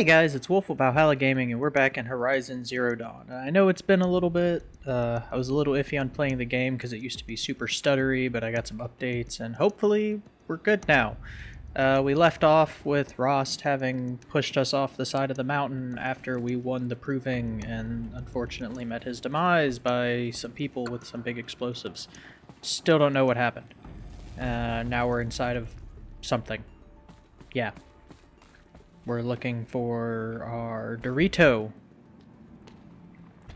Hey guys, it's Wolf with Valhalla Gaming, and we're back in Horizon Zero Dawn. I know it's been a little bit, uh, I was a little iffy on playing the game because it used to be super stuttery, but I got some updates, and hopefully we're good now. Uh, we left off with Rost having pushed us off the side of the mountain after we won the Proving, and unfortunately met his demise by some people with some big explosives. Still don't know what happened. Uh, now we're inside of something. Yeah. We're looking for our Dorito.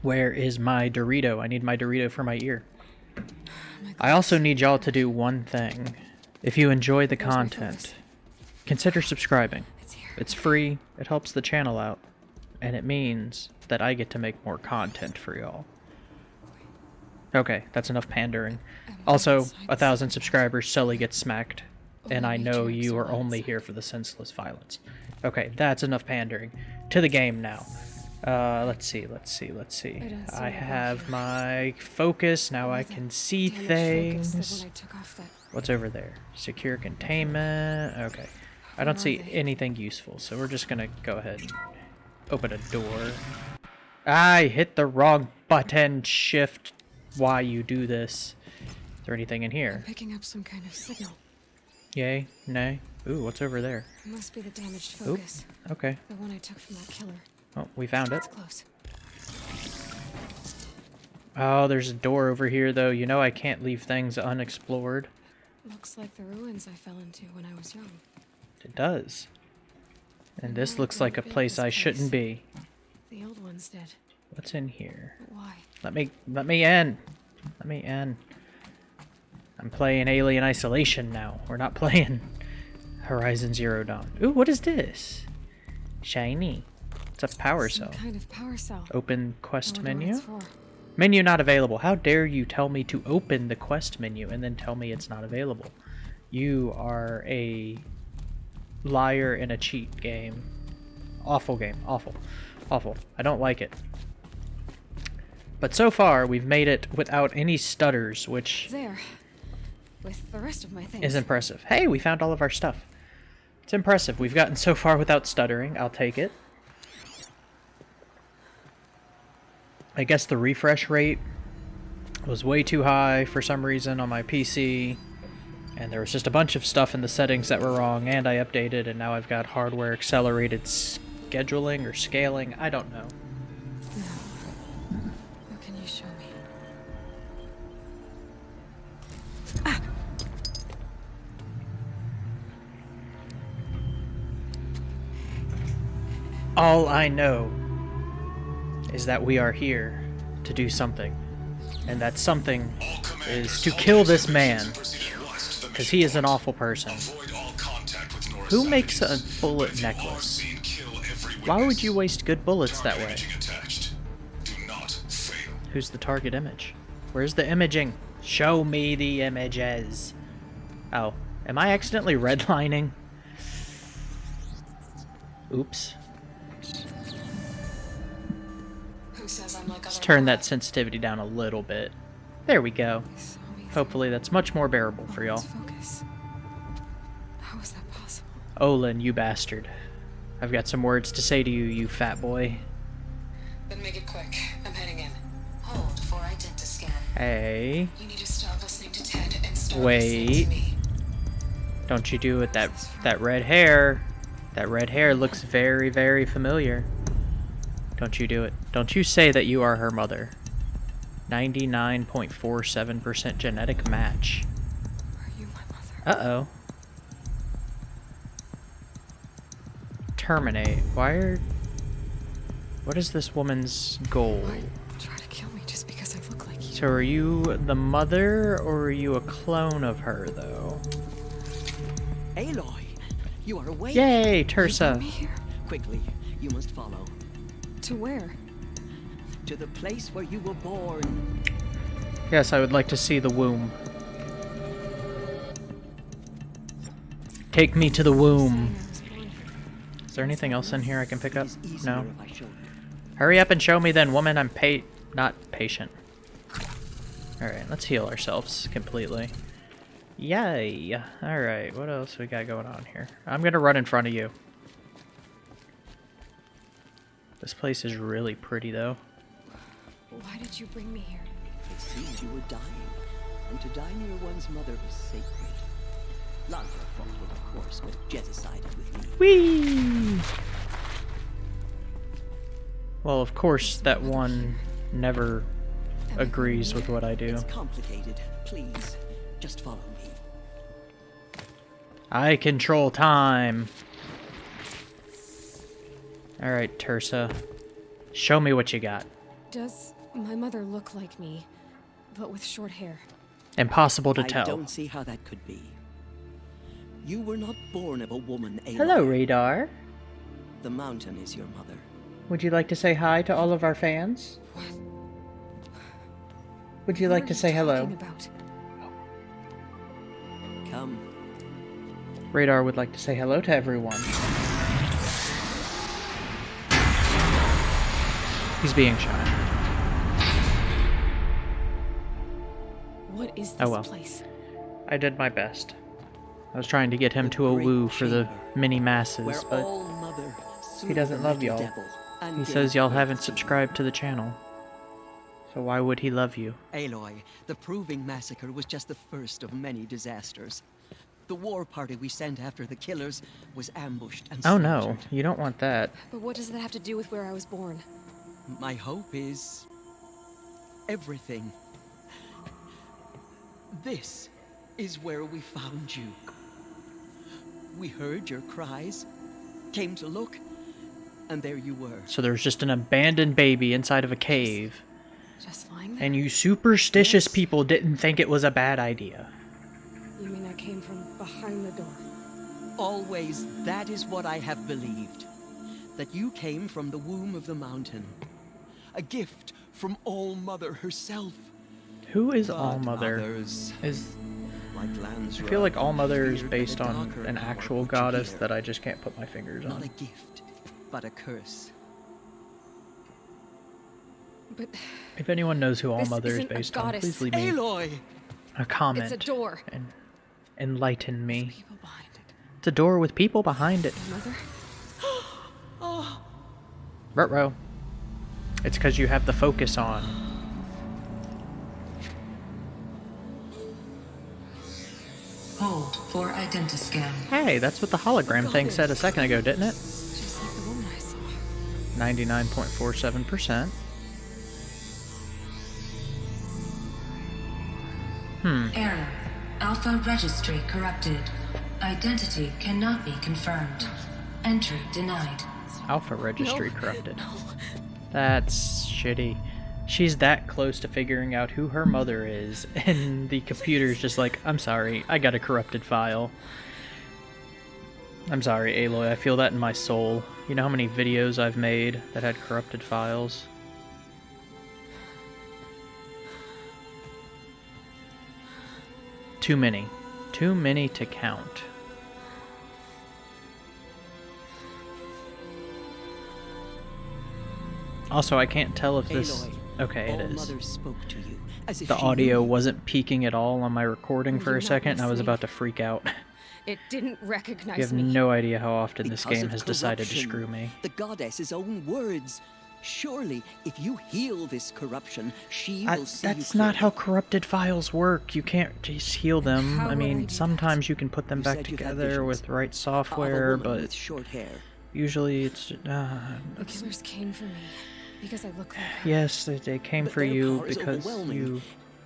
Where is my Dorito? I need my Dorito for my ear. I also need y'all to do one thing. If you enjoy the content, consider subscribing. It's free, it helps the channel out, and it means that I get to make more content for y'all. Okay, that's enough pandering. Also, a thousand subscribers, Sully gets smacked, and I know you are only here for the senseless violence. Okay, that's enough pandering. To the game now. Uh, let's see, let's see, let's see. I have my focus, now I can see things. What's over there? Secure containment, okay. I don't see anything useful, so we're just gonna go ahead and open a door. I hit the wrong button, shift, why you do this. Is there anything in here? I'm picking up some kind of signal. Yay? Nay? Ooh, what's over there? It must be the damaged Oop. focus. Okay. The one I took from that killer. Oh, we found it. It's close. Oh, there's a door over here, though. You know I can't leave things unexplored. Looks like the ruins I fell into when I was young. It does. And this looks like a place I shouldn't be. The old ones did. What's in here? Why? Let me let me in. Let me in. I'm playing Alien Isolation now. We're not playing Horizon Zero Dawn. Ooh, what is this? Shiny. It's a power Some cell. kind of power cell. Open quest menu. Menu not available. How dare you tell me to open the quest menu and then tell me it's not available? You are a liar in a cheat game. Awful game. Awful. Awful. I don't like it. But so far, we've made it without any stutters, which There. With the rest of my things. is impressive. Hey, we found all of our stuff. It's impressive. We've gotten so far without stuttering. I'll take it. I guess the refresh rate was way too high for some reason on my PC. And there was just a bunch of stuff in the settings that were wrong, and I updated, and now I've got hardware accelerated scheduling or scaling. I don't know. All I know is that we are here to do something. And that something is to kill this man. Because he is an awful person. Who makes a bullet necklace? Why would you waste good bullets that way? Who's the target image? Where's the imaging? Show me the images. Oh, am I accidentally redlining? Oops. Turn that sensitivity down a little bit. There we go. They saw me Hopefully that's much more bearable for y'all. How that possible? Olin, you bastard. I've got some words to say to you, you fat boy. Then make it quick. I'm heading in. Hold for identiscan. Hey, You need to stop listening to Ted and start Wait. listening to me. don't you do it that that red hair. That red hair looks very, very familiar. Don't you do it. Don't you say that you are her mother. 99.47% genetic match. Are you my mother? Uh-oh. Terminate. Why are... What is this woman's goal? Why try to kill me just because I look like you? So are you the mother, or are you a clone of her, though? Aloy, you are awake. Yay, You Teersa! me here. Quickly, you must follow To where? To the place where you were born. Yes, I would like to see the womb. Take me to the womb. Saying I was born here. Is there anything else in here I can pick up? It is easier No. if I show you. Hurry up and show me then, woman. I'm pa- not patient. Alright, let's heal ourselves completely. Yay! Alright, what else we got going on here? I'm gonna run in front of you. This place is really pretty, though. Why did you bring me here? It seemed you were dying, and to die near one's mother was sacred. Lansra fought with, of course, but Jezza sided with me. Whee! Well, of course, that one never agrees with what I do. It's complicated. Please, just follow me. I control time. Alright, Teersa. Show me what you got. Does my mother looked like me, but with short hair? Impossible to I tell. don't see how that could be. You were not born of a woman, Aloy. Hello, Radar. The mountain is your mother. Would you like to say hi to all of our fans? What? Would you What like are to say hello? About? Come. Radar would like to say hello to everyone. He's being shy. Is oh, this Oh, well. place? I did my best. I was trying to get him The to a great woo for the chamber, many masses, but mother he doesn't love y'all. he says y'all haven't subscribed to the channel. So why would he love you? Aloy, the Proving Massacre was just the first of many disasters. The war party we sent after the killers was ambushed and Oh no, you don't want that. But what does that have to do with where I was born? My hope is everything. This is where we found you. We heard your cries, came to look, and there you were. So there's just an abandoned baby inside of a cave, Just lying there? and you superstitious Yes. people didn't think it was a bad idea. You mean I came from behind the door? Always, that is what I have believed. That you came from the womb of the mountain. A gift from All Mother herself. Who is But All Mother? others, Is like Lansra, I feel like All Mother is based on an actual goddess that I just can't put my fingers on. Not a on. gift, but a curse. But If anyone knows who All Mother is based on, please leave me Aloy! a comment it's a door. and enlighten me. It. It's a door with people behind it. My mother? Oh. Ruh-roh. It's because you have the focus on. Hold for identiscan. Hey, that's what the hologram thing said a second ago, didn't it? Just like the woman I saw. 99.47%. Hmm. Error. Alpha registry corrupted. Identity cannot be confirmed. Entry denied. Alpha registry No. corrupted. That's shitty. She's that close to figuring out who her mother is, and the computer's just like, I'm sorry, I got a corrupted file. I'm sorry, Aloy, I feel that in my soul. You know how many videos I've made that had corrupted files? Too many. Too many to count. Also, I can't tell if this... Okay, it is. Mother spoke to you, as if The audio wasn't peaking at all on my recording for a second, and I was about to freak out. It didn't recognize You have me. no idea how often this game has decided to screw me. The goddess's own words. Surely, if you heal this corruption, she I, will see that's not how corrupted files work. You can't just heal them. how I would I mean, that? sometimes you can put them You back said you've had together with right software, but with short hair. usually it's. Uh, The killers came for me because I look like her. yes, they, they came But for you because you.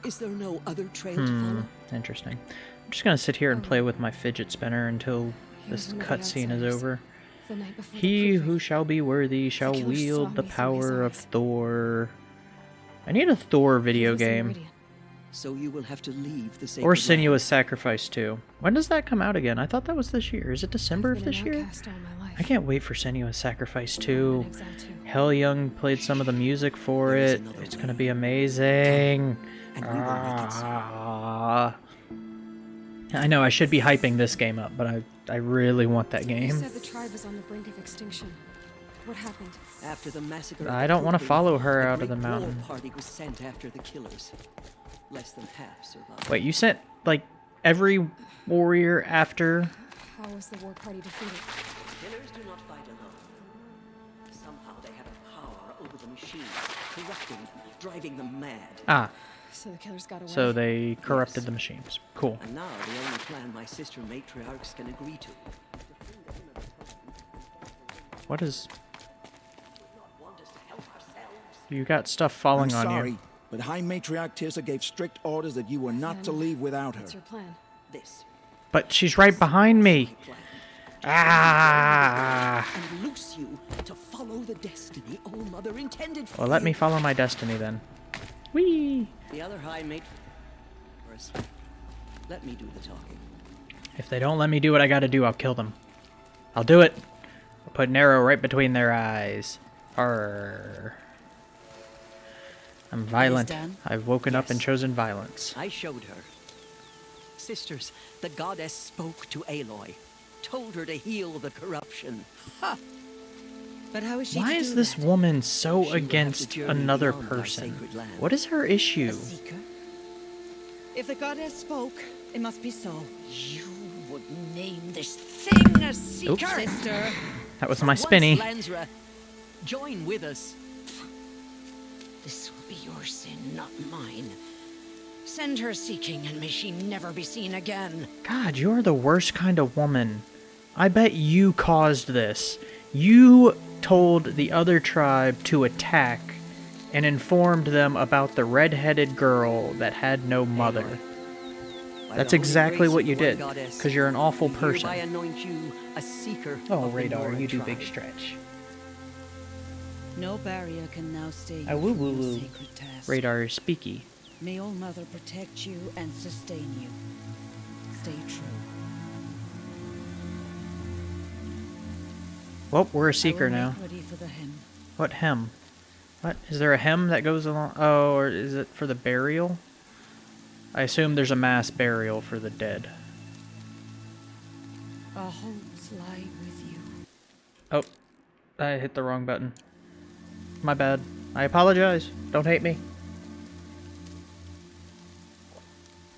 Is there no other trail to Hmm. follow? Interesting. I'm just gonna sit here and play with my fidget spinner until He this one of the cutscene is over. The night before the He who shall be worthy shall killer wield the me through his power of. Thor. I need a Thor video game. Meridian. So you will have to leave the sacred Or land. Senua's Sacrifice 2. When does that come out again? I thought that was this year. Is it December I've of been this an year? Outcast all my life. I can't wait for Senua's Sacrifice 2. too. Heilung played some of the music for it. It's gonna be amazing. And we will make it so. Ah. I know I should be hyping this game up, but I I really want that You game. said the tribe was on the brink of extinction. What happened? After the massacre I don't wanna follow her out of the great war mountain. party was sent after the killers. Less than half survived. Wait, you sent like every warrior after How was the war party defeated? Killers do not fight alone. Somehow they have a power over the machines, corrupting them, driving them mad. Ah, So the killers got away. so they corrupted the machines. Cool. And now the only plan my sister matriarchs can agree to. What is... Want us to help ourselves? You got stuff falling I'm on sorry, you. but High Matriarch Teersa gave strict orders that you were not to leave without her. What's your plan? This. But she's right behind me. Plan. Ah. And loose you to follow the destiny All Mother intended for Well, let me follow my destiny then. Whee! The other High Mate. First, let me do the talking. If they don't let me do what I gotta do, I'll kill them. I'll do it. I'll put an arrow right between their eyes. Arr. I'm violent. I've woken up and chosen violence. I showed her. Sisters, the goddess spoke to Aloy, told her to heal the corruption. But how is she Why is this that? woman so to against another person? What is her issue? If the goddess spoke, it must be so. You would name this thing a seeker? Sister, That was my spinny. Lansra, join with us. This will be your sin, not mine. Send her seeking, and may she never be seen again. God, you're the worst kind of woman. I bet you caused this. You told the other tribe to attack and informed them about the red-headed girl that had no mother. That's exactly what you did, because you're an awful person. anoint you a seeker Oh, Radar, you do big stretch. no barrier can now stay you Ah, woo, from woo, woo. Radar is speaky. May All Mother protect you and sustain you. Stay true. Well, we're a seeker now. make Ready for the hymn. What hem? What? Is there a hem that goes along? Oh, or is it for the burial? I assume there's a mass burial for the dead. Our homes lie with you. Oh, I hit the wrong button. My bad. I apologize. Don't hate me.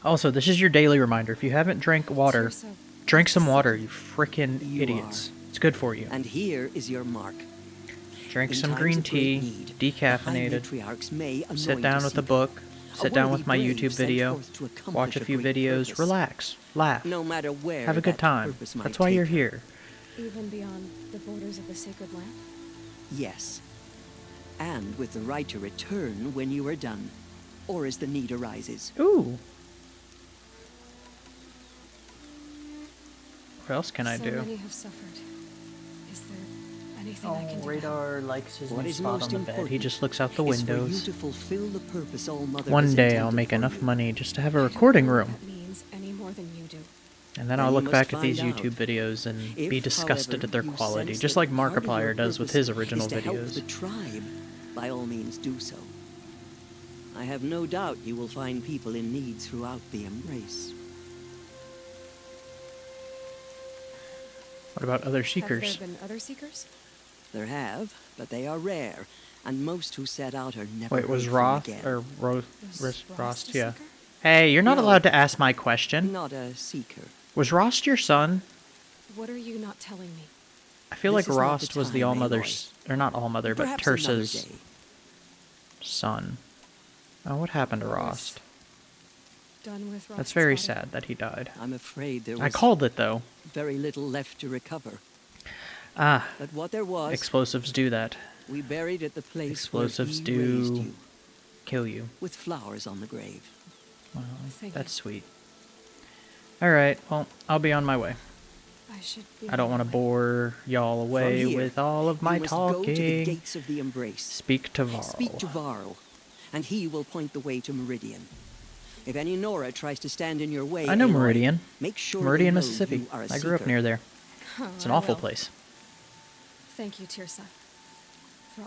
Also, this is your daily reminder. If you haven't drank water, drink some water, you freaking You idiots. It's good for you. And here is your mark. Drink In some green tea, need, decaffeinated. Sit down with a seeker, book. a Sit down with my YouTube video. Watch a few great videos. purpose. Relax. Laugh. No matter where Have a good time. That's why you're her. here. even beyond the borders of the sacred land? Yes. And with the right to return when you are done, or as the need arises. Ooh. What else can I do? many have suffered. Is there anything I oh, can Oh, do? Radar likes his What new spot on the bed. He just looks out the is for you windows. to the All One day I'll make enough you. money just to have a recording room. That means any more than you do. And then Then I'll look back at these find out. YouTube videos and If, be disgusted however, at their quality, just like part of Markiplier does with his original is to help videos. the tribe, by all means do so. I have no doubt you will find people in need throughout the Embrace. What about other Have seekers? there been other seekers? There have, but they are rare, and most who set out are never Wait, was heard Roth again. or Ro- Was Ros- Rost Rost? Yeah. seeker? Hey, you're not No. allowed to ask my question. Not a seeker. Was Rost your son? What are you not telling me? I feel This like is not the Rost was the time, All Mother's, or not All Mother, but Perhaps another Teersa's son. Oh, what happened to Was Rost? Done with That's very body? sad that he died. I'm afraid there was I called it though. very little left to recover. Ah, But what there was, explosives do that. we buried at the place Explosives where he raised do you, kill you. with flowers on the grave. Wow, Thank that's you. sweet. All right, well, I'll be on my way. I should be I don't want to bore y'all away here, with all of my you must go to the talking. gates of the Embrace. Speak to Varl. Speak to Varl, and he will point the way to Meridian. If any Nora tries to stand in your way, I know Aloy, Meridian. Make sure they Meridian, know Mississippi. you are a I grew up near there. Huh, It's an I awful will. place. Thank you, Teersa.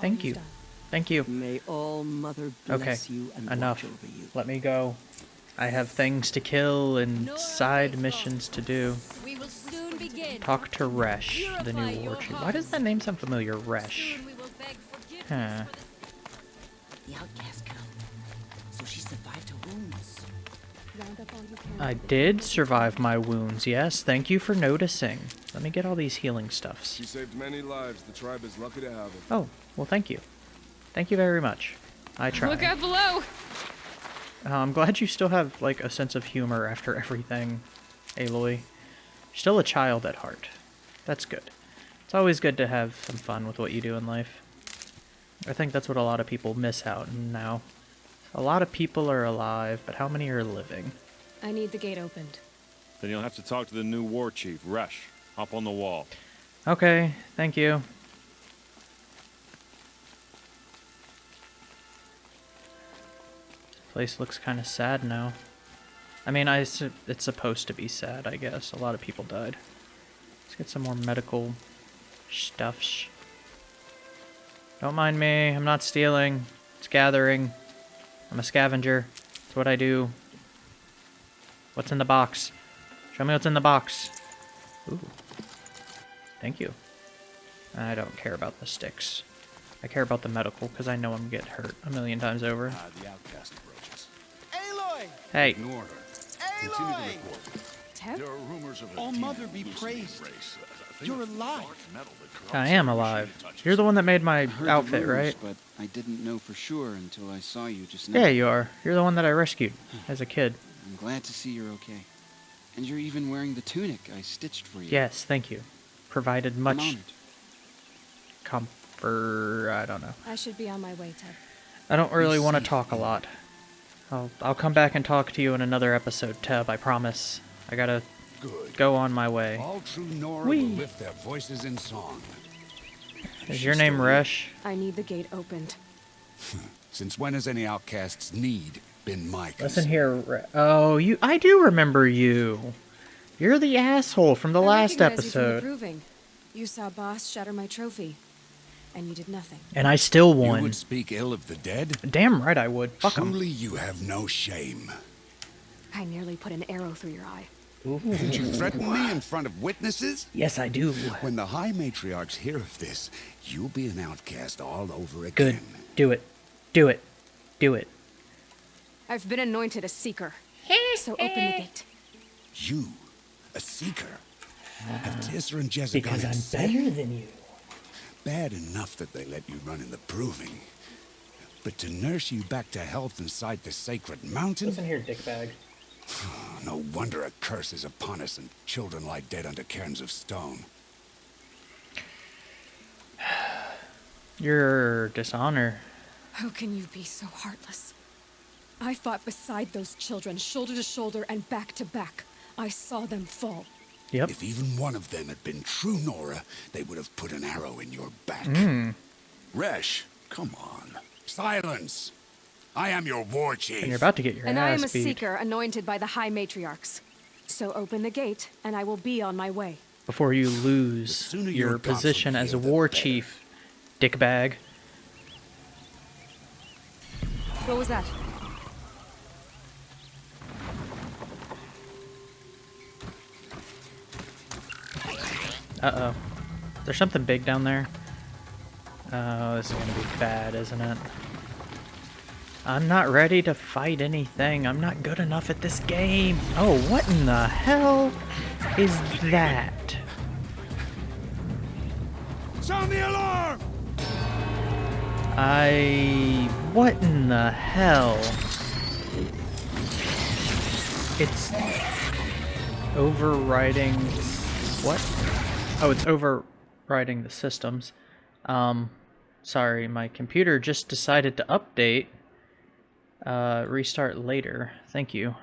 Thank you've done. Thank you. May all Mother Okay, you and enough. watch over you. Let me go. I have things to kill and side missions to do. We will soon begin. Talk to Resh, the new war chief. Why does that name sound familiar? Resh. Soon we will beg forgiveness Huh. the The outcast I did survive my wounds, yes. Thank you for noticing. Let me get all these healing stuffs. She saved many lives. The tribe is lucky to have her. Oh, well, thank you. Thank you very much. I try. Look out below! Uh, I'm glad you still have like a sense of humor after everything, Aloy. You're still a child at heart. That's good. It's always good to have some fun with what you do in life. I think that's what a lot of people miss out now. A lot of people are alive, but how many are living? I need the gate opened. Then you'll have to talk to the new war chief, Resh. Hop on the wall. Okay, thank you. Place looks kind of sad now. I mean, I su- it's supposed to be sad, I guess. A lot of people died. Let's get some more medical stuffs. Don't mind me. I'm not stealing. It's gathering. I'm a scavenger. It's what I do. What's in the box? Show me what's in the box. Ooh. Thank you. I don't care about the sticks. I care about the medical because I know I'm get hurt a million times over. Ah, the outcast approaches. Aloy! Hey, Ignore her. Continue to report. Teb? There are rumors of a Oh, Mother be praised. race. A thing You're alive. dark metal that corrupts I am alive. machine it touches. You're the one that made my outfit, rumors, right? But I didn't know for sure until I saw you just now. Yeah, you are. You're the one that I rescued hmm. as a kid. I'm glad to see you're okay. And you're even wearing the tunic I stitched for you. Yes, thank you. Provided much comfort. I don't know. I should be on my way, Teb. I don't really want to talk a lot. I'll I'll come back and talk to you in another episode, Teb. I promise. I gotta Good. go on my way. All true Nora Whee! will lift their voices in song. Is your name Resh? I need the gate opened. Since when has any outcast's need been my concern? Listen here. Re- oh, you. I do remember you. You're the asshole from the I last recognize You, from the you saw Bast shatter my trophy, and you did nothing. and I still won. You won. would speak ill of the dead? Damn right I would. Fuck 'em. Truly, you have no shame. I nearly put an arrow through your eye. Did you threaten me in front of witnesses? Yes, I do. When the High Matriarchs hear of this, you'll be an outcast all over again. Good. Do it. Do it. Do it. I've been anointed a seeker. Hey, so open the gate. You, a seeker. Have ah. Teersa and Jezebel Because I'm better than you. Bad enough that they let you run in the proving. But to nurse you back to health inside the sacred mountain? Listen here, dickbag. No wonder a curse is upon us and children lie dead under cairns of stone. Your dishonor. How can you be so heartless? I fought beside those children, shoulder to shoulder and back to back. I saw them fall. Yep. If even one of them had been true Nora, they would have put an arrow in your back. Mm. Resh, come on. Silence! I am your war chief. And you're about to get your and I am a beat. seeker anointed by the High Matriarchs. So open the gate, and I will be on my way. Before you lose your you're position as a war better. chief, dickbag. What was that? Uh-oh. There's something big down there. Oh, this is gonna be bad, isn't it? I'm not ready to fight anything. I'm not good enough at this game. Oh, what in the hell is that? Sound the alarm! I... What in the hell? It's overriding... What? Oh, it's overriding the systems. Um, sorry, my computer just decided to update. Uh, restart later. Thank you.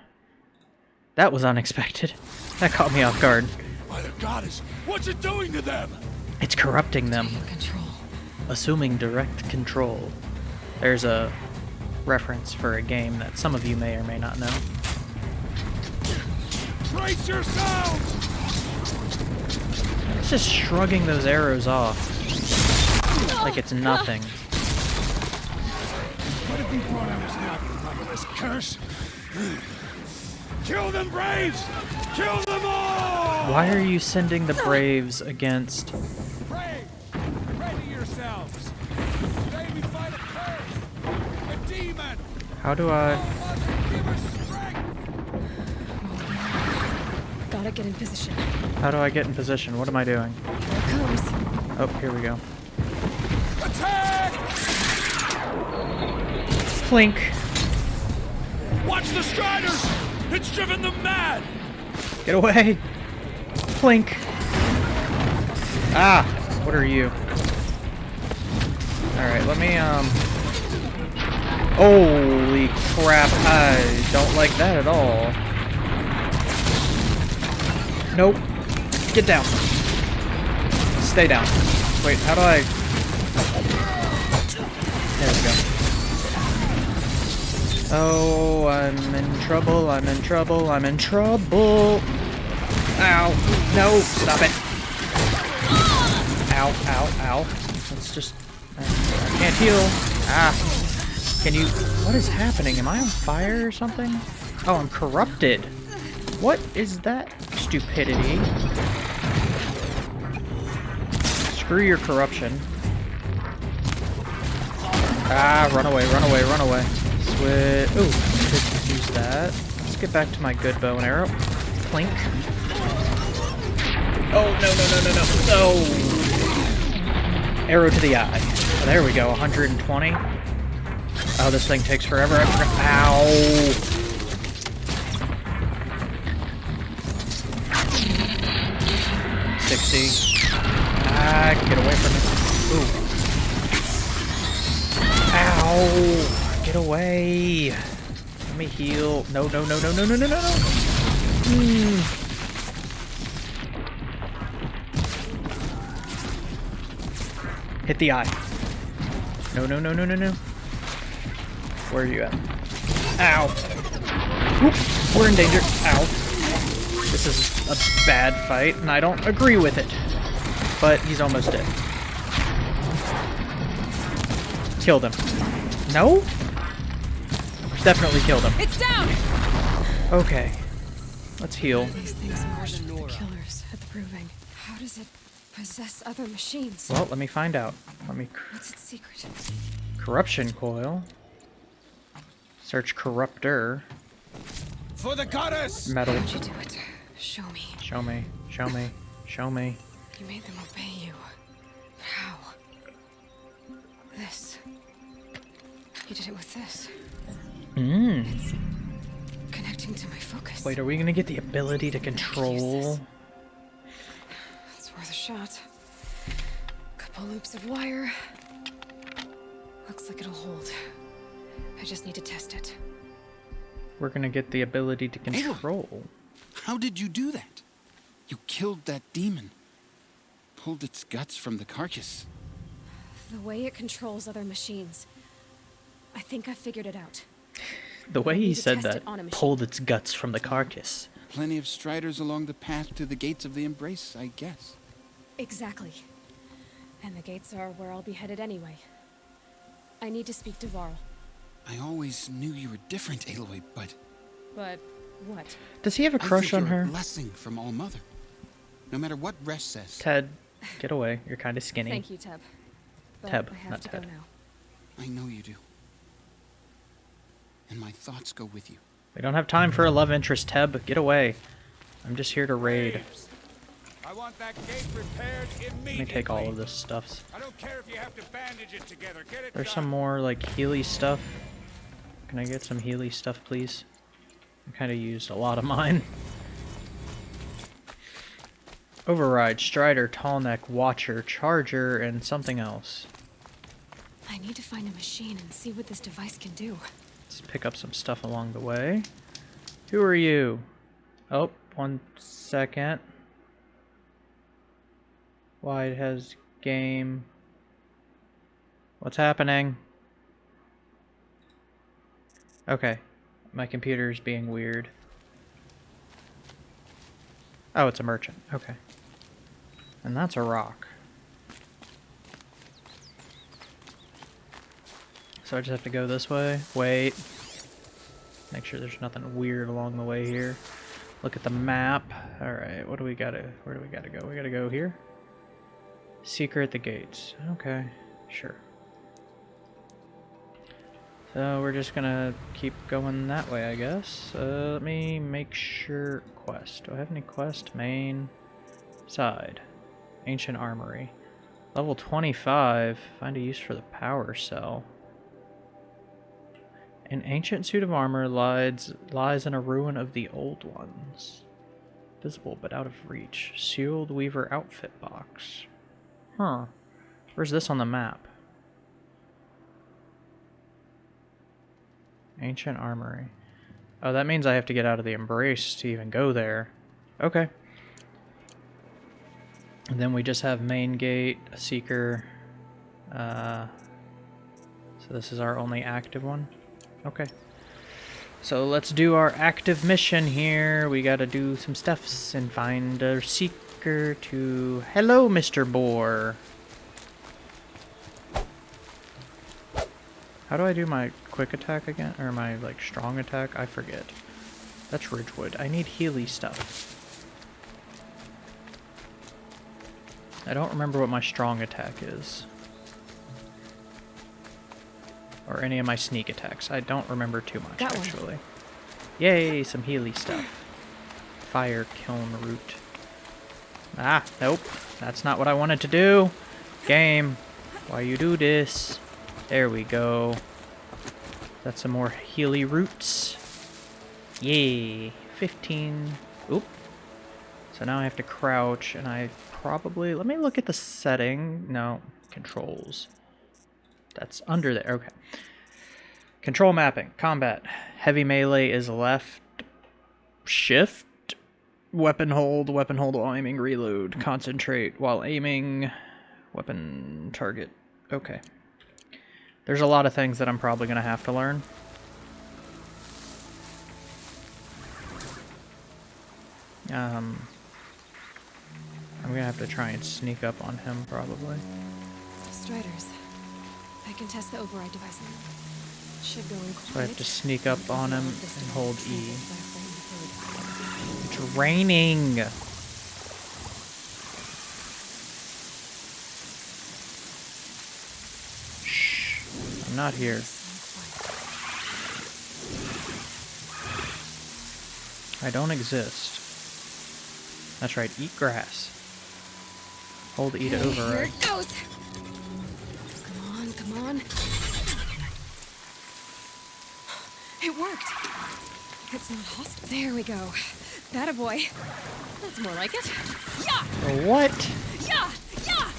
That was unexpected. That caught me off guard. By the goddess, what's it doing to them? It's corrupting them. Control. assuming direct control. There's a reference for a game that some of you may or may not know. Brace yourselves! It's just shrugging those arrows off like it's nothing. What have you brought on us now, motherless curse? Kill them, Braves! Kill them all! Why are you sending the Braves against? Brave! Ready yourselves! Today we fight a curse! A demon! How do I? Mother, give us strength! Gotta get in position. How do I get in position? What am I doing? Here it comes. Oh, here we go. Attack! Clink. Watch the Striders! It's driven them mad! Get away. Clink. Ah, what are you? Alright, let me, um... Holy crap, I don't like that at all. Nope. Get down. Stay down. Wait, how do I... There we go. Oh, I'm in trouble, I'm in trouble, I'm in trouble. Ow. No, stop it. Ow, ow, ow. Let's just... I, I can't heal. Ah. Can you... What is happening? Am I on fire or something? Oh, I'm corrupted. What is that stupidity? Screw your corruption. Ah, run away, run away, run away. Switch. Ooh, could use that. Let's get back to my good bow and arrow. Clink. Oh, no, no, no, no, no. Oh. Arrow to the eye. Oh, there we go, 120. Oh, this thing takes forever. I forgot. Ow. Sixty. Ah, get away from me. Ooh. Ow. Get away. Let me heal. No, no, no, no, no, no, no, no, no. Mm. Hit the eye. No, no, no, no, no, no. Where are you at? Ow. Oop, we're in danger. Ow. This is a bad fight, and I don't agree with it. But he's almost dead. Killed him. No? Definitely killed him. It's down! Okay. Let's heal. These things marched with the killers at the proving. How does it possess other machines? Well, let me find out. Let me... What's its secret? Corruption coil. Search corruptor. For the goddess! Metal. How'd you do it? Show me. Show me. Show me. Show me. You made them obey you. How? This. You did it with this. Mmm. It's connecting to my focus. Wait, are we gonna get the ability to control? It's worth a shot. Couple loops of wire. Looks like it'll hold. I just need to test it. We're gonna get the ability to control. How did you do that? You killed that demon. Pulled its guts from the carcass. The way it controls other machines. I think I figured it out. The way he said that it on a machine. pulled its guts from the carcass. Plenty of striders along the path to the gates of the Embrace, I guess. Exactly. And the gates are where I'll be headed anyway. I need to speak to Varl. I always knew you were different, Aloy, but But what? Does he have a crush think on you're her? A blessing from All Mother. No matter what Resh says. Ted, get away. You're kind of skinny. Thank you, Teb. But Teb, I have not to Ted. go now. I know you do. And my thoughts go with you. We don't have time for a love interest, Teb. Get away. I'm just here to raid. I want that gate repaired immediately. Let me take all of this stuff. I don't care if you have to bandage it together. Get it There's done. some more, like, Healy stuff. Can I get some Healy stuff, please? I kind of used a lot of mine. Override, Strider, Tallneck, Watcher, Charger, and something else. I need to find a machine and see what this device can do. Let's pick up some stuff along the way. Who are you? Oh, one second. Why it has game. What's happening? Okay. My computer's being weird. Oh, it's a merchant. Okay. And that's a rock. So I just have to go this way. Wait. Make sure there's nothing weird along the way here. Look at the map. Alright, what do we gotta... Where do we gotta go? We gotta go here? Seeker at the gates. Okay, sure. So we're just gonna keep going that way, I guess. Uh, let me make sure... Quest. Do I have any quest? Main. Side. Ancient Armory. Level 25. Find a use for the power cell. An ancient suit of armor lies, lies in a ruin of the old ones. Visible but out of reach. Sealed Weaver outfit box. Huh. Where's this on the map? Ancient armory. Oh, that means I have to get out of the embrace to even go there. Okay. And then we just have main gate, seeker. Uh, so this is our only active one. Okay. So let's do our active mission here. We gotta do some stuffs and find a seeker to... Hello, Mr. Boar. How do I do my quick attack again? Or my, like, strong attack? I forget. That's Ridgewood. I need Healy stuff. I don't remember what my strong attack is. Or any of my sneak attacks. I don't remember too much, Got one. actually. Yay, some Healy stuff. Fire kiln root. Ah, nope. That's not what I wanted to do. Game, why you do this? There we go. That's some more Healy roots. Yay. 15. Oop. So now I have to crouch, and I probably... Let me look at the setting. No, controls. That's under there. Okay. Control mapping. Combat. Heavy melee is left. Shift. Weapon hold. Weapon hold while aiming. Reload. Concentrate while aiming. Weapon target. Okay. There's a lot of things that I'm probably going to have to learn. Um, I'm going to have to try and sneak up on him, probably. Striders. I can test the override device. Should go in So I have to sneak up on him and hold E. It's raining! Shh. I'm not here. I don't exist. That's right, eat grass. Hold E to Okay, Here it goes. Come on. It worked. It's not hostile. There we go. That a boy. That's more like it. Yeah, What? yeah, yeah.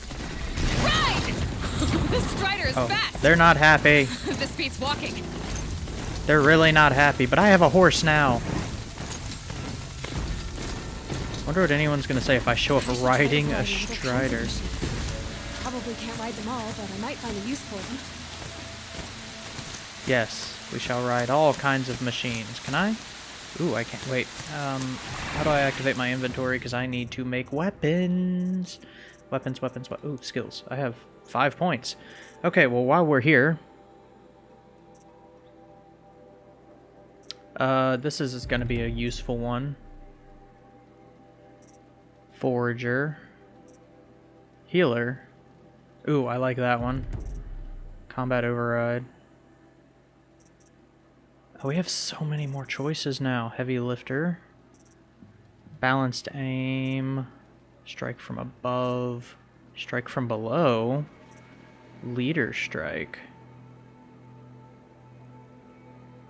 Ride. this strider is Oh, fast. they're not happy. this beats walking. They're really not happy, but I have a horse now. Wonder what anyone's gonna say if I show up riding a strider. Probably can't ride them all, but I might find a use for them. Yes, we shall ride all kinds of machines. Can I? Ooh, I can't. Wait, um, how do I activate my inventory? Because I need to make weapons. Weapons, weapons, we Ooh, skills. I have five points. Okay, well, while we're here... Uh, this is going to be a useful one. Forager. Healer. Ooh, I like that one. Combat override. Oh, we have so many more choices now. Heavy lifter. Balanced aim. Strike from above. Strike from below. Leader strike.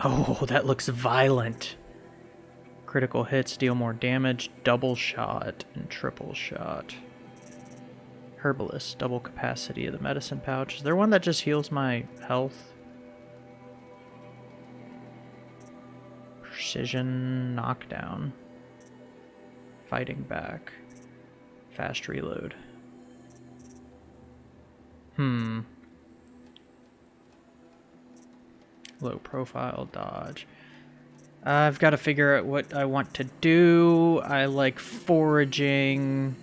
Oh, that looks violent. Critical hits deal more damage, double shot, and triple shot. Herbalist, double capacity of the medicine pouch. Is there one that just heals my health? Precision knockdown. Fighting back. Fast reload. Hmm. Low profile dodge. I've got to figure out what I want to do. I like foraging.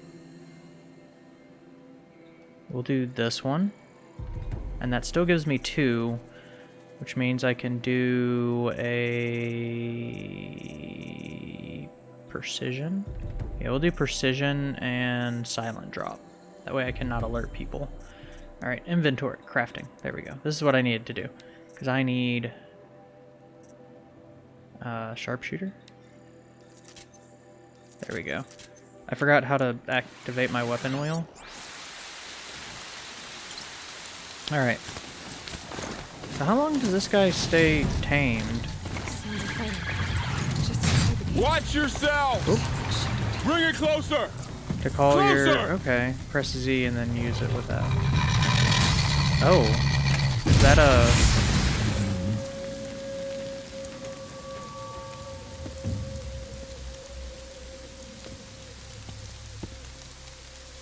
We'll do this one. And that still gives me two, which means I can do a precision. Yeah, we'll do precision and silent drop. That way I cannot alert people. All right, inventory, crafting. There we go. This is what I needed to do. Because I need uh, sharpshooter. There we go. I forgot how to activate my weapon wheel. Alright. So how long does this guy stay tamed? Sounds of fighting. Just inside the gate. Watch yourself! Bring it closer! To call your... Closer! Okay. Press Z and then use it with that. Oh. Is that a...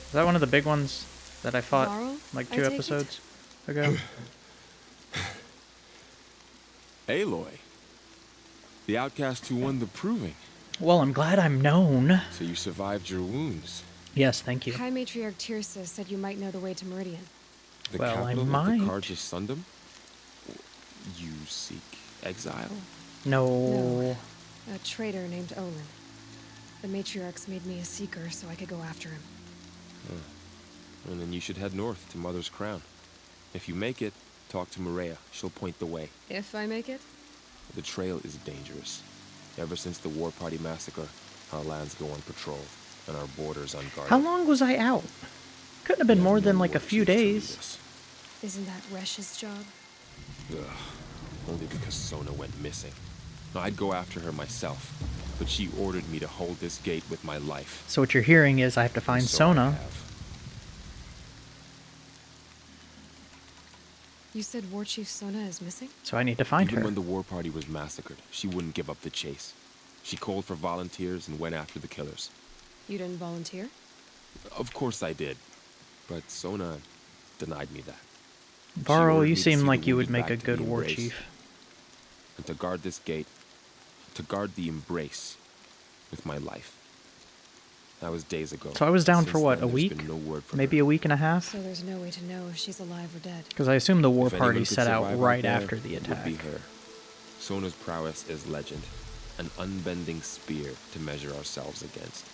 Is that one of the big ones that I fought Varl, like two take it? episodes ago? Aloy. The outcast who won the proving. well, I'm glad I'm known. So you survived your wounds. Yes, thank you. High Matriarch Teersa said you might know the way to Meridian. The Well, I capital might. of the Carja Sundom? You seek exile? No. A traitor named Olin. The matriarchs made me a seeker so I could go after him. And then you should head north to Mother's Crown. If you make it, talk to Maria. She'll point the way. If I make it? The trail is dangerous. Ever since the War Party massacre, our lands go unpatrolled, and our borders unguarded. How long was I out? Couldn't have been We more have than like a few chief to lead days. Isn't that Resh's job? Ugh. Only because Sona went missing. I'd go after her myself, but she ordered me to hold this gate with my life. So what you're hearing is I have to find And so I Sona. You said War Chief Sona is missing? So I need to find Even her. when the war party was massacred, she wouldn't give up the chase. She called for volunteers and went after the killers. You didn't volunteer? Of course I did, but Sona denied me that. She Varl, you seem like you would make a good war Embrace. chief. And to guard this gate, to guard the embrace with my life. That was days ago. So I was down Since for what, then, a week? no Maybe her. a week and a half? So there's no way to know if she's alive or dead. Because I assume the war If anyone party could set out survive right there, after the it would be attack. her. Sona's prowess is legend, an unbending spear to measure ourselves against.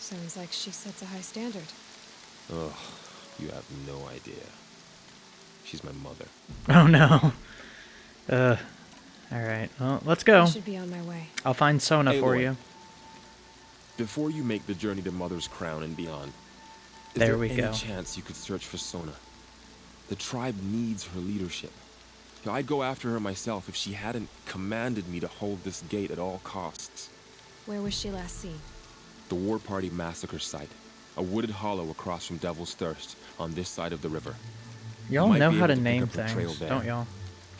Sounds like she sets a high standard. Ugh, you have no idea. She's my mother. Oh no. Uh, alright. Well, let's go. I should be on my way. I'll find Sona for Aloy. you. Before you make the journey to Mother's Crown and beyond, is There there we any go. chance you could search for Sona? The tribe needs her leadership. I'd go after her myself if she hadn't commanded me to hold this gate at all costs. Where was she last seen? The War Party massacre site, a wooded hollow across from Devil's Thirst, on this side of the river. Y'all know how able to name up trail things, there. don't y'all?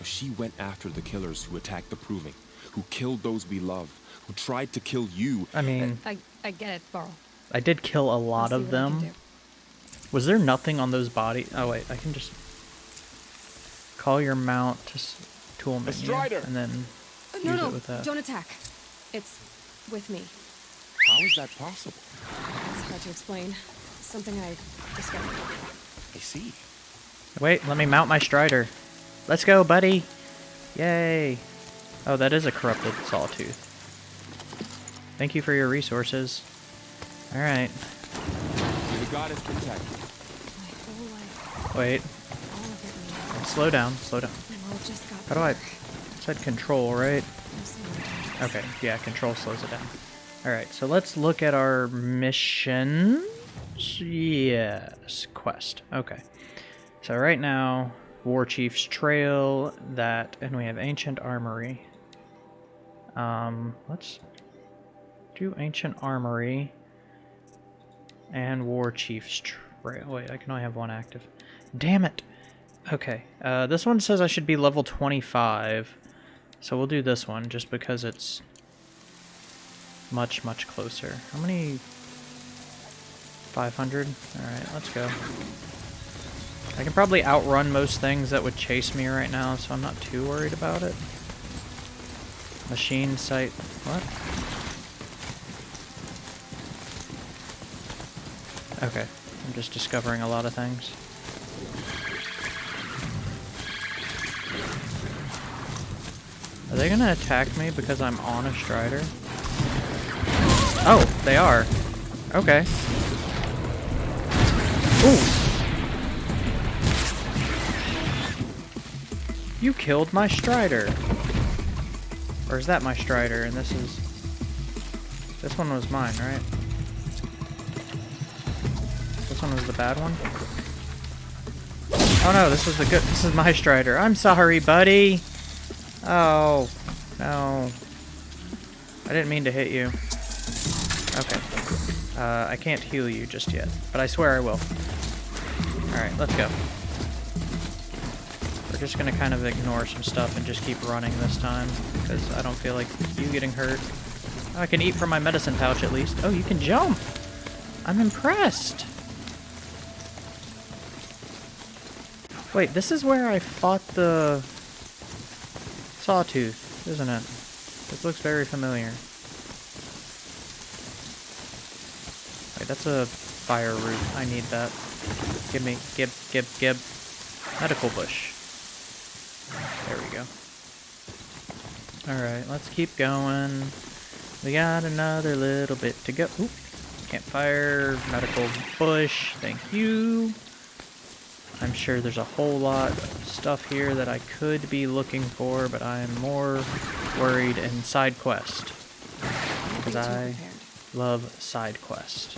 She went after the killers who attacked the Proving, who killed those we love, who tried to kill you. I mean, I, I get it, Varl. I did kill a lot see of what I can them. Was there nothing on those bodies? Oh wait, I can just call your mount to s- tool menu Strider! and then Uh, use no, it no, with that. don't attack. It's with me. How is that possible? It's hard to explain. Something I discovered. I see. Wait, let me mount my Strider. Let's go, buddy. Yay. Oh, that is a corrupted sawtooth. Thank you for your resources. Alright. The goddess protect. My whole life, Wait. all of it. Slow down. Slow down. The world just got How do I... Said control, right? Okay, yeah, control slows it down. Alright, so let's look at our missions. Yes, quest. Okay. So right now, War Chief's Trail, that, and we have Ancient Armory. Um, let's do Ancient Armory and War Chief's Trail. Wait, I can only have one active. Damn it! Okay, uh, this one says I should be level 25. So we'll do this one just because it's much, much closer. How many? 500? Alright, let's go. I can probably outrun most things that would chase me right now, so I'm not too worried about it. Machine site. What? Okay, I'm just discovering a lot of things. Are they gonna attack me because I'm on a strider? Oh, they are. Okay. Ooh. You killed my strider. Or is that my strider and this is... This one was mine, right? One was the bad one? Oh no, this is the good. This is my Strider. I'm sorry, buddy. Oh no, I didn't mean to hit you. Okay, uh, I can't heal you just yet, but I swear I will. All right, let's go. We're just gonna kind of ignore some stuff and just keep running this time because I don't feel like you getting hurt. I can eat from my medicine pouch at least. Oh, you can jump. I'm impressed. Wait, this is where I fought the sawtooth, isn't it? This looks very familiar. Wait, that's a fire root. I need that. Give me, gib, gib, gib. Medical bush. There we go. Alright, let's keep going. We got another little bit to go. Campfire, medical bush, thank you. I'm sure there's a whole lot of stuff here that I could be looking for, but I'm more worried in side quest. Because I love side quest.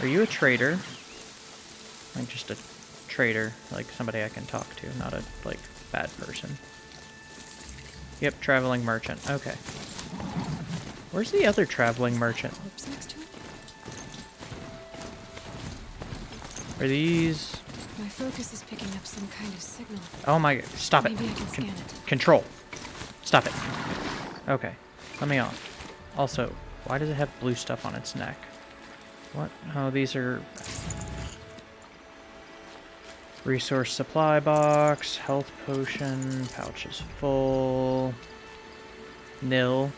Are you a trader? Like just a trader, like somebody I can talk to, not a, like, bad person. Yep, traveling merchant. Okay. Where's the other traveling merchant? Are these... My focus is picking up some kind of signal. Oh my... Stop it. Maybe I can Con it. Control. Stop it. Okay. Let me off. Also, why does it have blue stuff on its neck? What? Oh, these are... Resource supply box, health potion, pouch is full. Nil.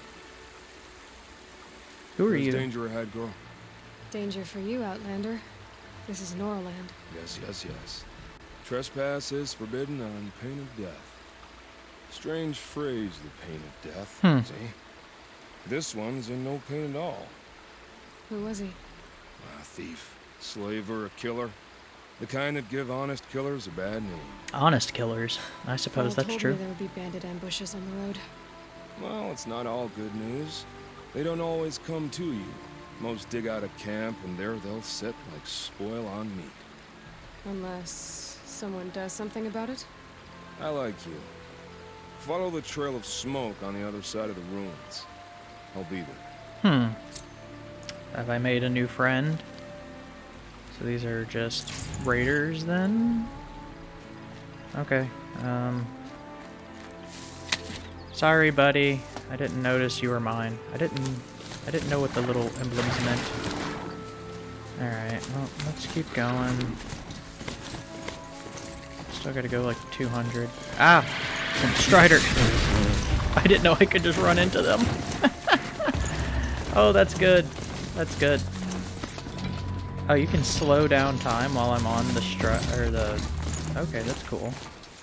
Who are There's you? danger ahead, girl. Danger for you, Outlander. This is Norland. Yes, yes, yes. Trespass is forbidden on pain of death. Strange phrase, the pain of death. Hmm. See? This one's in no pain at all. Who was he? A thief, slaver, a killer. The kind that give honest killers a bad name. Honest killers. I suppose Paul that's told true. Me there would be bandit ambushes on the road. Well, it's not all good news. They don't always come to you. Most dig out a camp, and there they'll sit like spoil on meat. Unless someone does something about it? I like you. Follow the trail of smoke on the other side of the ruins. I'll be there. Hmm. Have I made a new friend? So these are just raiders then? Okay. Um. Sorry, buddy. I didn't notice you were mine. I didn't. I didn't know what the little emblems meant. All right. Well, let's keep going. Still gotta go like 200. Ah, some Strider. I didn't know I could just run into them. oh, that's good. That's good. Oh, you can slow down time while I'm on the strut or the. Okay, that's cool.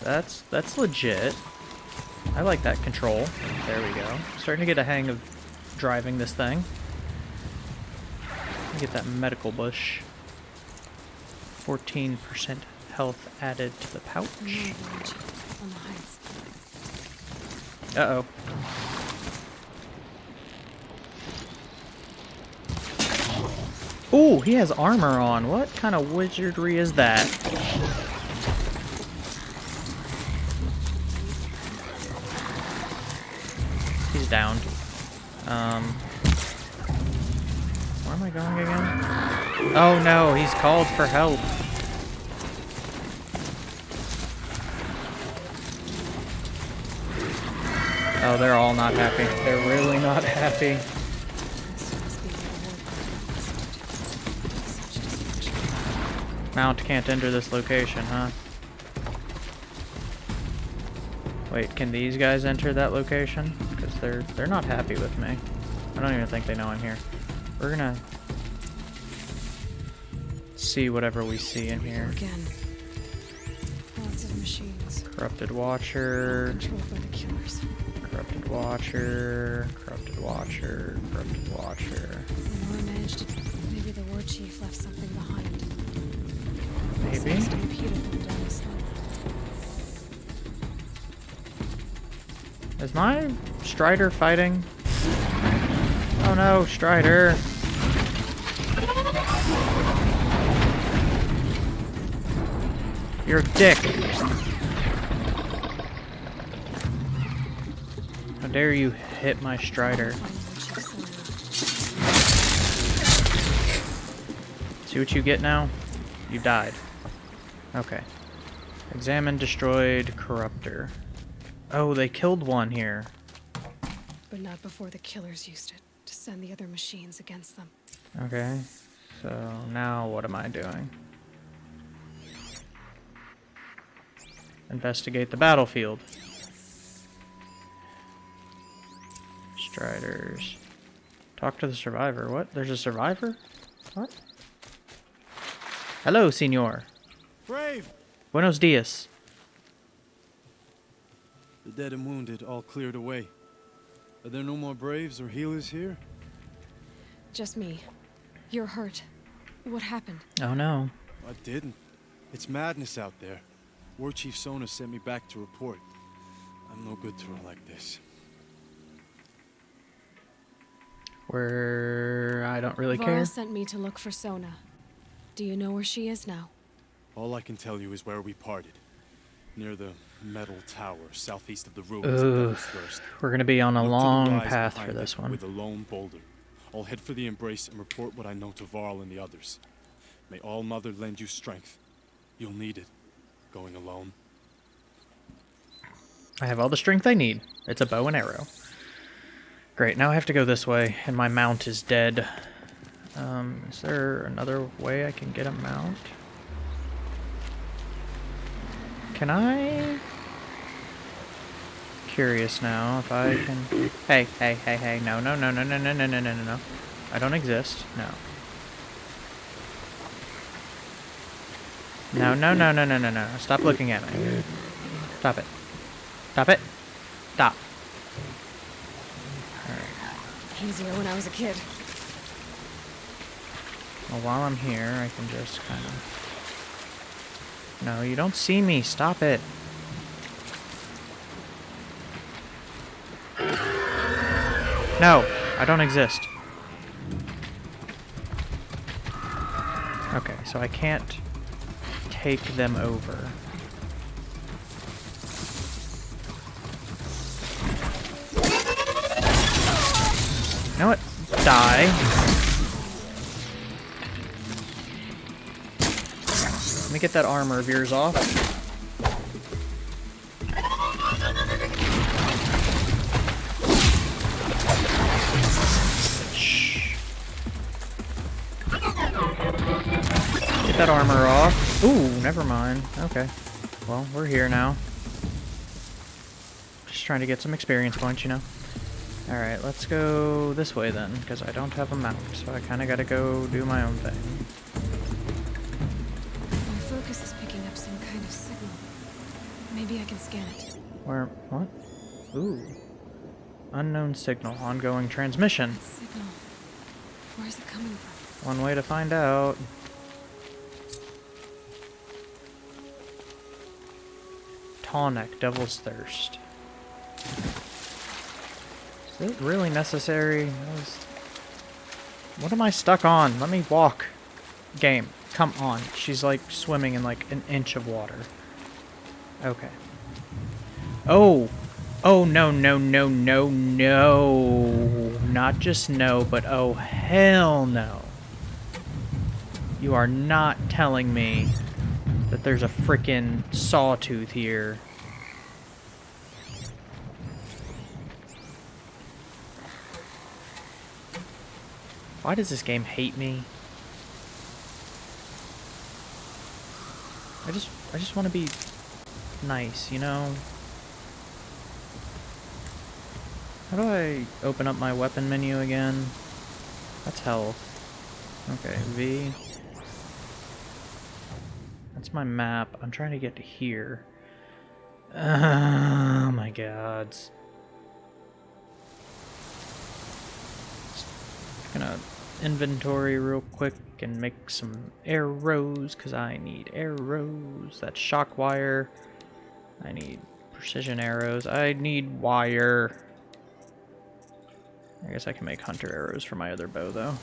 That's that's legit. I like that control. There we go. Starting to get a hang of driving this thing. Get that medical bush. 14% health added to the pouch. Another village on the heights. Uh oh. Ooh, he has armor on. What kind of wizardry is that? He's down. Um, where am I going again? Oh no, he's called for help. Oh, they're all not happy. They're really not happy. Mount can't enter this location, huh? Wait, can these guys enter that location? They're they're not happy with me. I don't even think they know I'm here. We're gonna see whatever we see in here. Again. Lots of machines. Corrupted Watcher, Controlled by the killers. Corrupted Watcher, Corrupted Watcher, Corrupted Watcher. Lenore managed. Maybe the war chief left something behind. Maybe. Is my Strider fighting? Oh no, Strider. You're a dick. How dare you hit my strider? See what you get now? You died. Okay. Examine destroyed corruptor. Oh, they killed one here. But not before the killers used it to send the other machines against them. Okay. So now what am I doing? Investigate the battlefield. Striders. Talk to the survivor. What? There's a survivor? What? Hello, senor. Brave! Buenos dias. The dead and wounded all cleared away. Are there no more Braves or healers here? Just me. You're hurt. What happened? Oh no. I didn't. It's madness out there. War Chief Sona sent me back to report. I'm no good to her like this. Where I don't really Varl care. sent me to look for Sona. Do you know where she is now? All I can tell you is where we parted. Near the metal tower, southeast of the ruins Ugh. We're gonna be on a Look long path for this one. With a lone boulder. I'll head for the embrace and report what I know to Varl and the others. May All Mother lend you strength. You'll need it. Going alone. I have all the strength I need. It's a bow and arrow. Great, now I have to go this way, and my mount is dead. Um, is there another way I can get a mount? Can I? Curious now if I can. Hey, hey, hey, hey! No, no, no, no, no, no, no, no, no, no, no! I don't exist. No. No, no, no, no, no, no, no! Stop looking at me. Stop it. Stop it. Stop. Easier when I was a kid. Well, while I'm here, I can just kind of... No, you don't see me. Stop it. No, I don't exist. Okay, so I can't take them over. You know what? Die. Let me get that armor of yours off. That armor off. Ooh, never mind. Okay. Well, we're here now. Just trying to get some experience points, you know. Alright, let's go this way then, because I don't have a mount, so I kind of got to go do my own thing. My focus is picking up some kind of signal. Maybe I can scan it. Where, what? Ooh. Unknown signal, ongoing transmission. Signal. Where is it coming from? One way to find out. Tonic, Devil's Thirst. Is it really necessary? What am I stuck on? Let me walk. Game, come on. She's like swimming in like an inch of water. Okay. Oh! Oh, no, no, no, no, no. Not just no, but oh, hell no. You are not telling me that there's a freaking sawtooth here. Why does this game hate me? I just I just want to be nice, you know? How do I open up my weapon menu again? That's health. Okay, V. That's my map. I'm trying to get to here. Oh my gods. Just gonna inventory real quick and make some arrows because I need arrows. That's shock wire. I need precision arrows. I need wire. I guess I can make hunter arrows for my other bow though.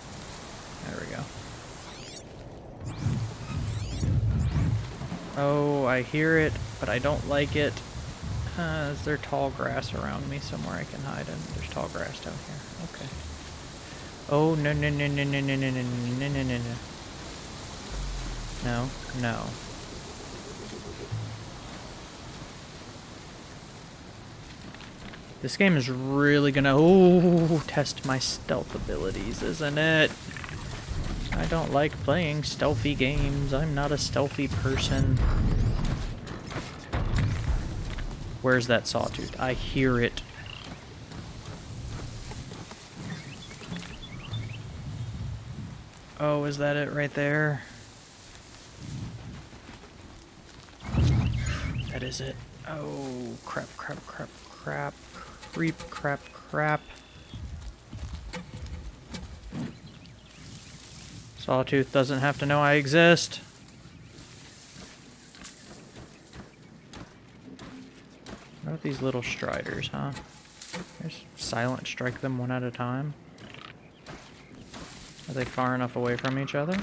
There we go. Oh, I hear it, but I don't like it. Uh, is there tall grass around me somewhere I can hide in? There's tall grass down here. Okay. Oh, no, no, no, no, no, no, no, no, no, no, no, no. No, no. This game is really gonna oh test my stealth abilities, isn't it? I don't like playing stealthy games. I'm not a stealthy person. Where's that sawtooth? I hear it. Oh, is that it right there? That is it. Oh, crap, crap, crap, crap. Creep, crap, crap. Sawtooth doesn't have to know I exist. What about these little striders, huh? Just silent strike them one at a time. Are they far enough away from each other?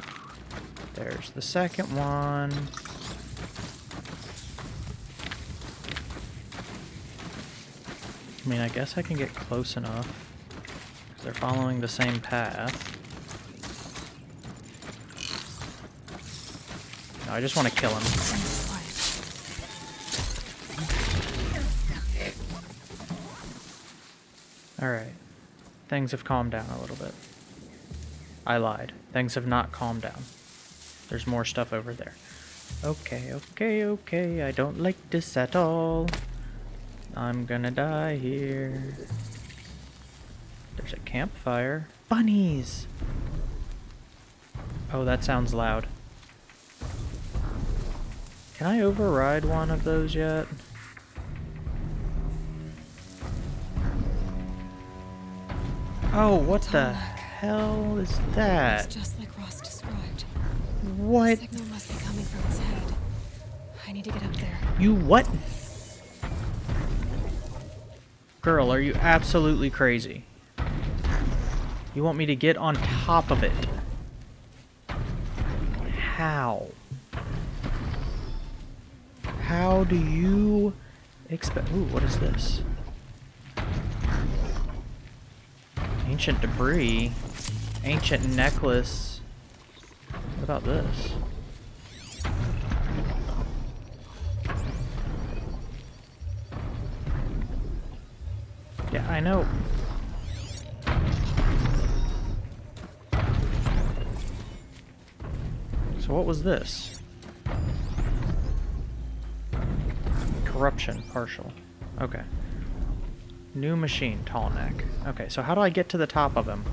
There's the second one. I mean, I guess I can get close enough. They're following the same path. I just want to kill him. Alright. Things have calmed down a little bit. I lied. Things have not calmed down. There's more stuff over there. Okay, okay, okay. I don't like this at all. I'm gonna die here. There's a campfire. Bunnies! Oh, that sounds loud. Can I override one of those yet? Oh, what the hell is that? It's just like Rost described. What? The signal must be coming from its head. I need to get up there. You what? Girl, are you absolutely crazy? You want me to get on top of it? How? How do you expect... Ooh, what is this? Ancient debris. Ancient necklace. What about this? Yeah, I know. So what was this? Corruption, partial. Okay. New machine, tall neck. Okay, so how do I get to the top of him?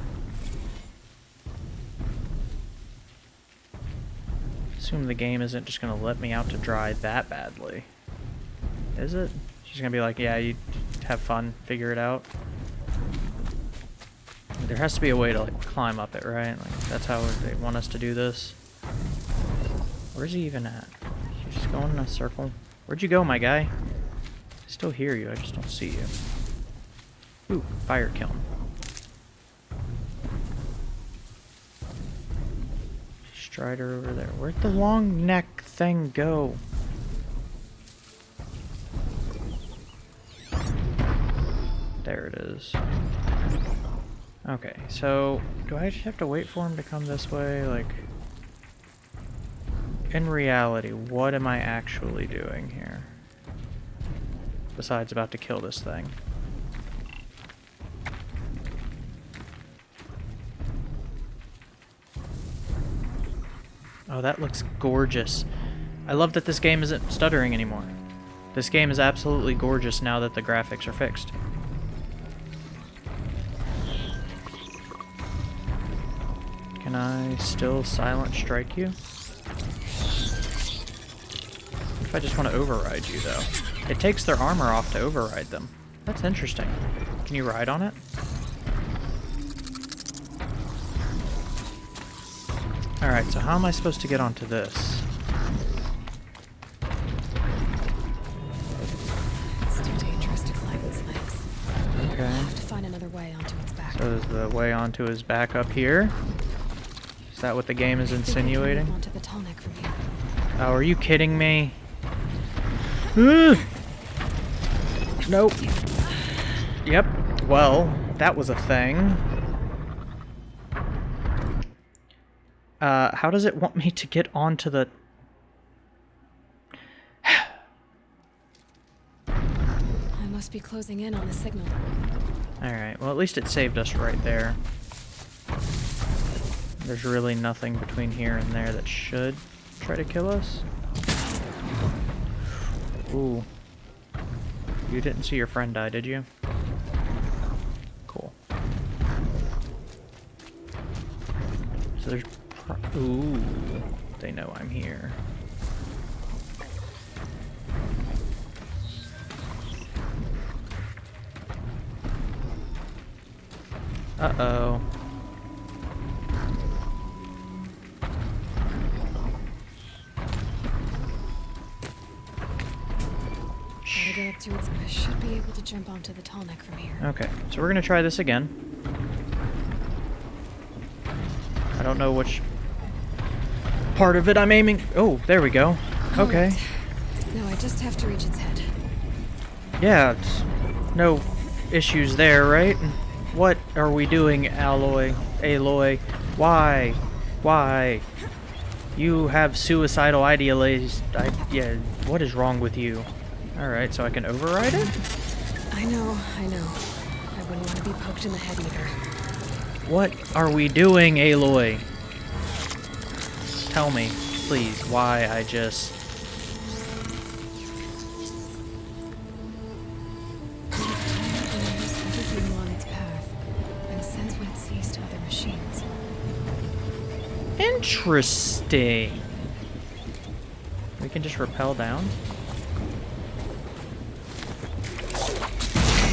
Assume the game isn't just gonna let me out to dry that badly. Is it? She's gonna be like, yeah, you have fun, figure it out. There has to be a way to like climb up it, right? Like that's how they want us to do this. Where's he even at? He's just going in a circle. Where'd you go, my guy? I still hear you, I just don't see you. Ooh, fire kiln. Strider over there. Where'd the long neck thing go? There it is. Okay, so do I just have to wait for him to come this way? Like, in reality, what am I actually doing here? Besides about to kill this thing. Oh, that looks gorgeous. I love that this game isn't stuttering anymore. This game is absolutely gorgeous now that the graphics are fixed. Can I still silent strike you? What if I just want to override you, though? It takes their armor off to override them. That's interesting. Can you ride on it? Alright, so how am I supposed to get onto this? It's too dangerous to climb its legs. Okay. I'll have to find another way onto its back. So is the way onto his back up here? Is that what the game is I think I can move insinuating? Onto the tall neck from here. Oh, are you kidding me? Nope. Yep. Well, that was a thing. Uh, how does it want me to get onto the... I must be closing in on the signal. Alright, well at least it saved us right there. There's really nothing between here and there that should try to kill us. Ooh. You didn't see your friend die, did you? Cool. So there's... Ooh. They know I'm here. Uh-oh. Gotta get its... I should be able to jump onto the tall neck from here. Okay, so we're gonna try this again. I don't know which part of it I'm aiming. Oh, there we go. Oh, okay. Alright. No, I just have to reach its head. Yeah, it's no issues there, right? What are we doing, Alloy? Aloy? Why? Why? You have suicidal ideas. I, yeah, what is wrong with you? Alright, so I can override it? I know, I know. I wouldn't want to be poked in the head either. What are we doing, Aloy? Tell me, please, why I just... everything along its path and sense what it sees to other machines. Interesting. We can just rappel down?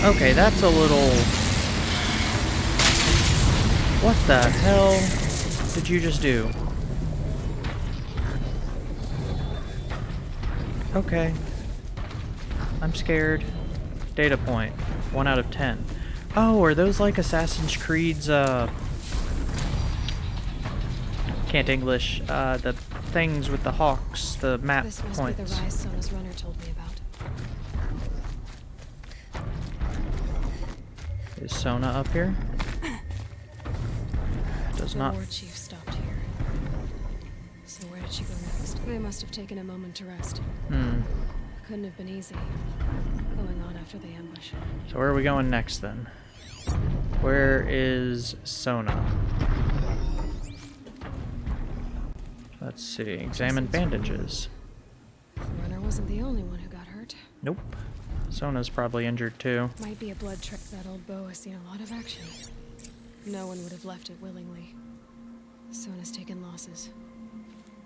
Okay, that's a little... What the hell did you just do? Okay. I'm scared. Data point. 1 out of 10. Oh, are those like Assassin's Creed's, uh... Can't English. Uh, the things with the hawks, the map This must points. be the rise Sona's runner told me about. Is Sona up here? Does the not. war chief stopped here. So where did she go next? They must have taken a moment to rest. Hmm. Couldn't have been easy. Going on after the ambush. So where are we going next then? Where is Sona? Let's see. Examine bandages. The runner wasn't the only one who got hurt. Nope. Sona's probably injured too. Might be a blood trail. That old bow has seen a lot of action. No one would have left it willingly. Sona's taken losses.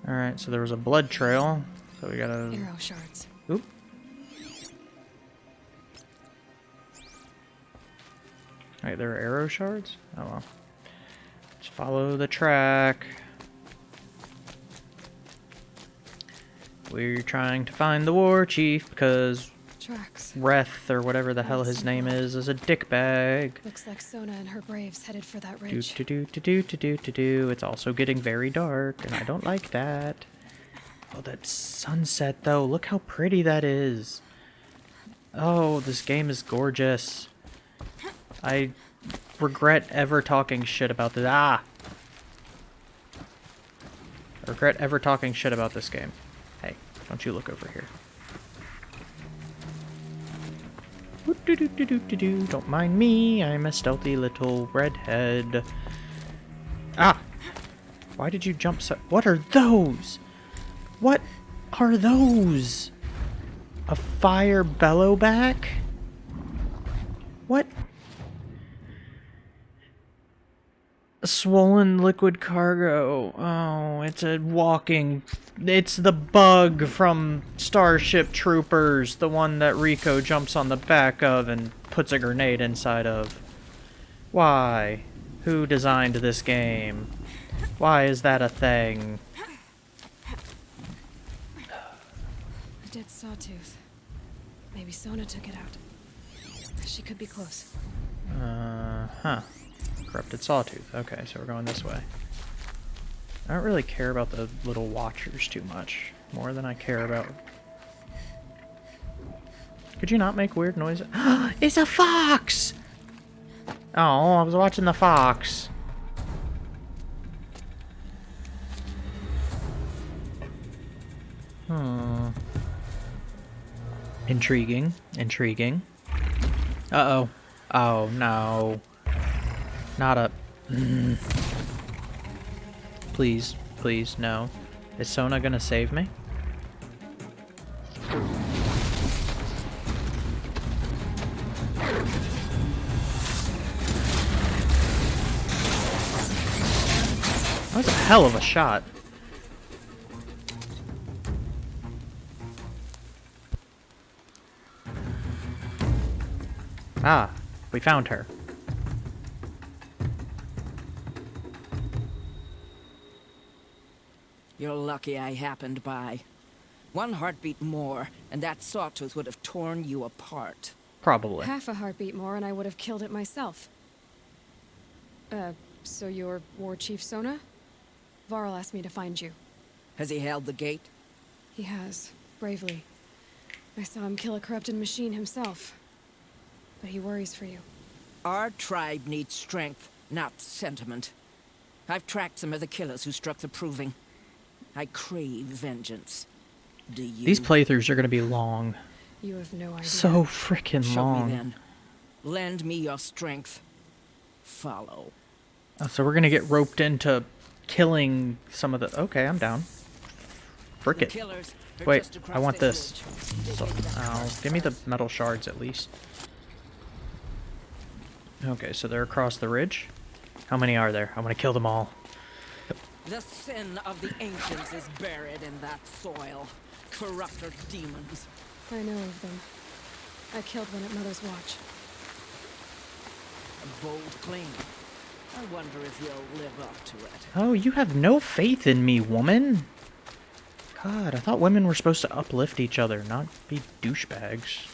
Alright, so there was a blood trail. So we gotta... Arrow shards. Oop. Alright, there are arrow shards? Oh well. Let's follow the track. We're trying to find the war chief because tracks. Or whatever the hell his name is is a dickbag. Looks like Sona and her braves headed for that ridge. Do do do do do do do do. It's also getting very dark, and I don't like that. Oh, that sunset though! Look how pretty that is. Oh, this game is gorgeous. I regret ever talking shit about this. Ah. I regret ever talking shit about this game. Hey, don't you look over here. Don't mind me, I'm a stealthy little redhead. Ah! Why did you jump so- What are those? What are those? A fire bellowback? What? A swollen liquid cargo. Oh, it's a walking... It's the bug from Starship Troopers, the one that Rico jumps on the back of and puts a grenade inside of. Why? Who designed this game? Why is that a thing? A dead sawtooth. Maybe Sona took it out. She could be close. Uh, huh. Corrupted sawtooth. Okay, so we're going this way. I don't really care about the little watchers too much. more than I care about. Could you not make weird noises? it's a fox! Oh, I was watching the fox. Hmm. Intriguing. Intriguing. Uh-oh. Oh, no. Not a... Mm. Please, please, no. Is Sona gonna save me? That was a hell of a shot. Ah, we found her. You're lucky I happened by. One heartbeat more, and that sawtooth would have torn you apart. Probably. Half a heartbeat more and I would have killed it myself. Uh, so you're War Chief Sona? Varl asked me to find you. Has he held the gate? He has, bravely. I saw him kill a corrupted machine himself. But he worries for you. Our tribe needs strength, not sentiment. I've tracked some of the killers who struck the Proving. I crave vengeance. Do you? These playthroughs are going to be long. You have no idea. So freaking Show long. me then. Lend me your strength. Follow. Oh, so we're going to get roped into killing some of the... Okay, I'm down. Frick it. Wait, I want this this. So, oh, give me the metal shards at least. Okay, so they're across the ridge. How many are there? I'm going to kill them all. The sin of the ancients is buried in that soil. Corrupter demons. I know of them. I killed one at Mother's Watch. A bold claim. I wonder if you'll live up to it. Oh, you have no faith in me, woman. God, I thought women were supposed to uplift each other, not be douchebags.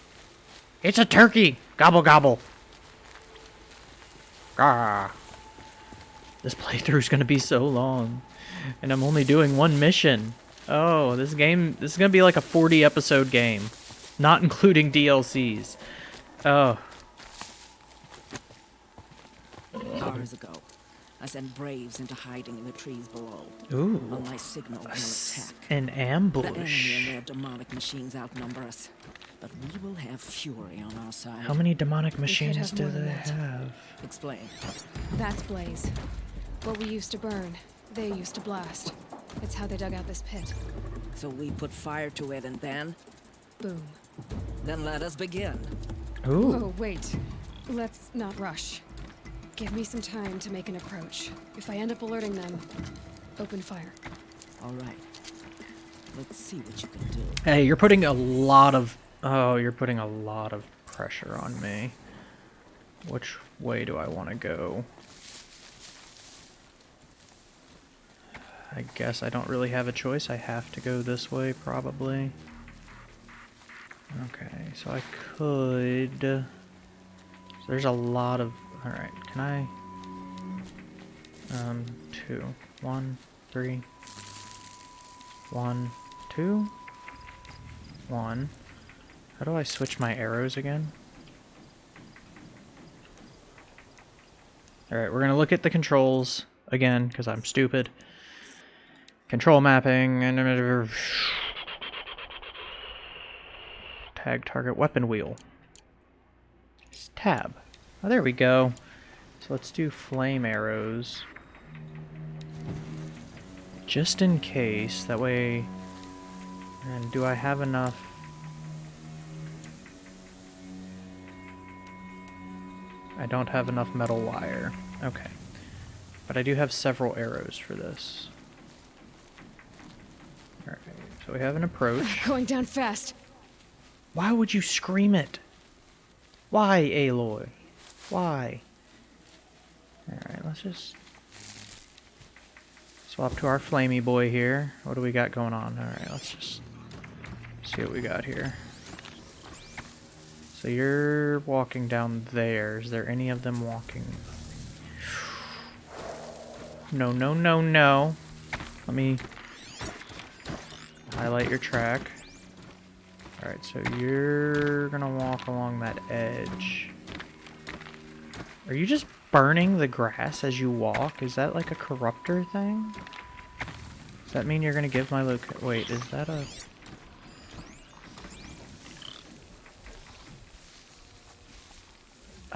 It's a turkey! Gobble gobble! Ah. This playthrough is gonna be so long. And I'm only doing one mission. Oh, this game, this is gonna be like a 40 episode game. Not including DLCs. Oh. Hours ago, I sent Braves into hiding in the trees below. Ooh. On my signal, no attack. An ambush. The enemy ambush. and their demonic machines outnumber us. But we will have fury on our side. How many demonic machines do they that. have? Explain. That's Blaze. What we used to burn, they used to blast. It's how they dug out this pit. So we put fire to it and then? Boom. Then let us begin. Ooh. Oh, wait. Let's not rush. Give me some time to make an approach. If I end up alerting them, open fire. All right. Let's see what you can do. Hey, you're putting a lot of... Oh, you're putting a lot of pressure on me. Which way do I want to go? I guess I don't really have a choice. I have to go this way, probably. Okay, so I could... So there's a lot of... Alright, can I... Um, two. One, three. One, two. One. How do I switch my arrows again? Alright, we're gonna look at the controls again, because I'm stupid. Control mapping, and... Tag target weapon wheel. It's tab. Oh, there we go. So let's do flame arrows. Just in case, that way... And do I have enough... I don't have enough metal wire. Okay. But I do have several arrows for this. So we have an approach. Going down fast. Why would you scream it? Why, Aloy? Why? Alright, let's just swap to our flamey boy here. What do we got going on? Alright, let's just see what we got here. So you're walking down there. Is there any of them walking? No, no, no, no. Let me... Highlight your track. Alright, so you're gonna walk along that edge. Are you just burning the grass as you walk? Is that like a corruptor thing? Does that mean you're gonna give my loc- wait, is that a...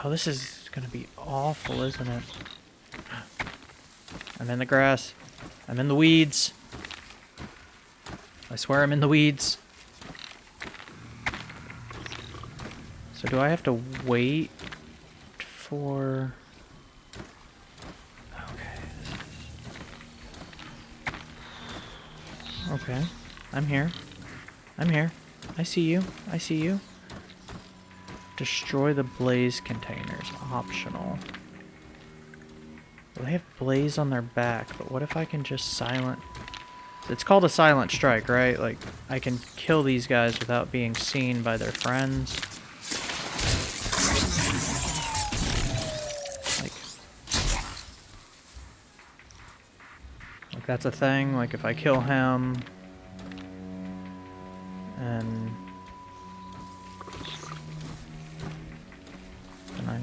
Oh, this is gonna be awful, isn't it? I'm in the grass. I'm in the weeds. I swear I'm in the weeds. So do I have to wait for... Okay. Okay. I'm here. I'm here. I see you. I see you. Destroy the blaze containers. Optional. Well, they have blaze on their back, but what if I can just silent... It's called a silent strike, right? Like, I can kill these guys without being seen by their friends. Like... Like, that's a thing. Like, if I kill him... And... And I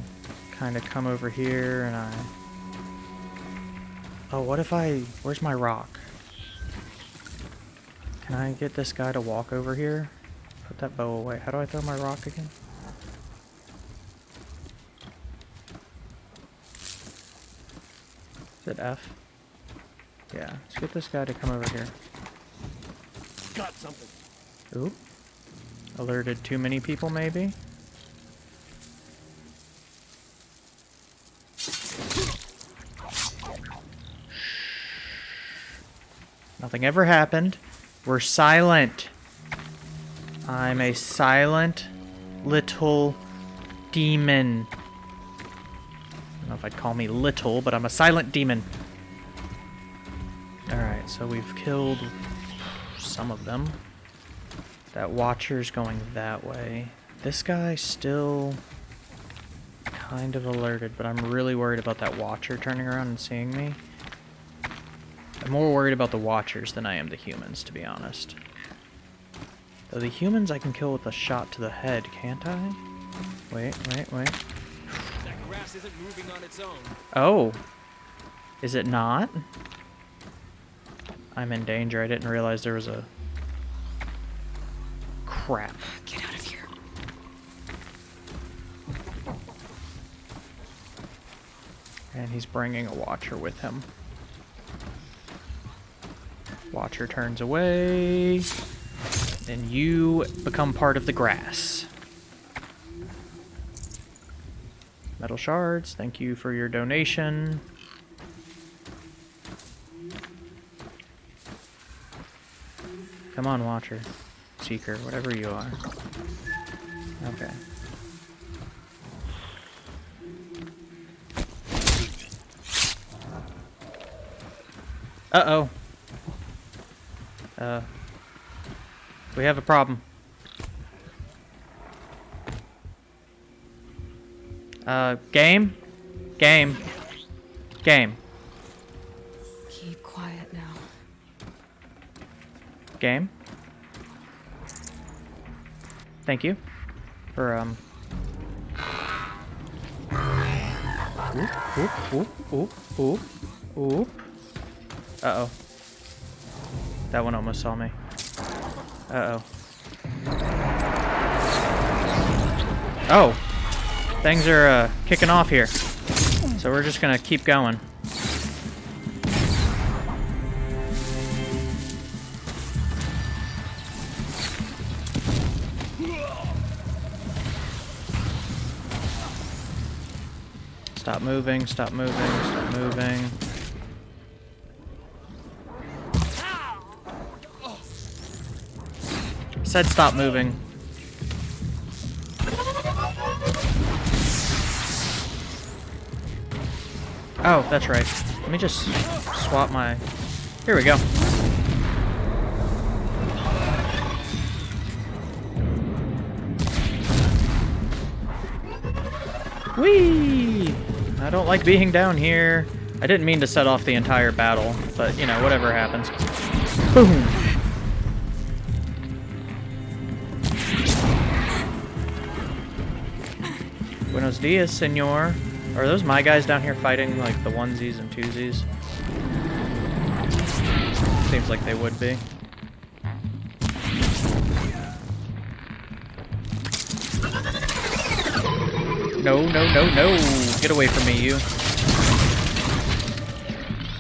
kind of come over here and I... Oh, what if I... Where's my rock? Can I get this guy to walk over here? Put that bow away. How do I throw my rock again? Is it F? Yeah, let's get this guy to come over here. Got something. Oop. Alerted too many people, maybe? Nothing ever happened. We're silent. I'm a silent little demon. I don't know if I'd call me little, but I'm a silent demon. Alright, so we've killed some of them. That watcher's going that way. This guy still kind of alerted, but I'm really worried about that watcher turning around and seeing me. I'm more worried about the watchers than I am the humans, to be honest. Though the humans I can kill with a shot to the head, can't I? Wait, wait, wait. That grass isn't moving on its own. Oh. Is it not? I'm in danger. I didn't realize there was a... Crap. Get out of here. And he's bringing a watcher with him. Watcher turns away. And you become part of the grass. Metal shards, thank you for your donation. Come on, Watcher. Seeker, whatever you are. Okay. Uh-oh. Uh, we have a problem. Uh, game? Game. Game. Keep quiet now. Game. Thank you for, um... Oop, oop, oop, oop, oop, oop. Uh-oh. That one almost saw me. Uh-oh. Oh! Things are, uh, kicking off here. So we're just gonna keep going. Stop moving, stop moving, stop moving. Said stop moving. Oh, that's right. Let me just swap my... Here we go. Whee! I don't like being down here. I didn't mean to set off the entire battle, but, you know, whatever happens. Boom! Buenos dias, senor. Are those my guys down here fighting like the onesies and twosies? Seems like they would be. No, no, no, no! Get away from me, you.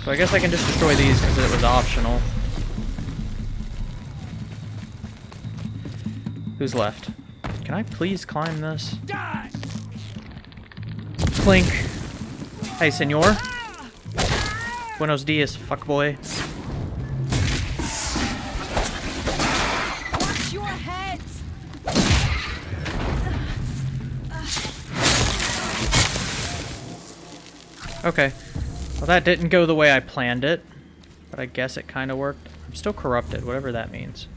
So I guess I can just destroy these because it was optional. Who's left? Can I please climb this? Clink. Hey, senor. Buenos dias, fuckboy. Watch your heads! Okay. Well, that didn't go the way I planned it, but I guess it kind of worked. I'm still corrupted, whatever that means.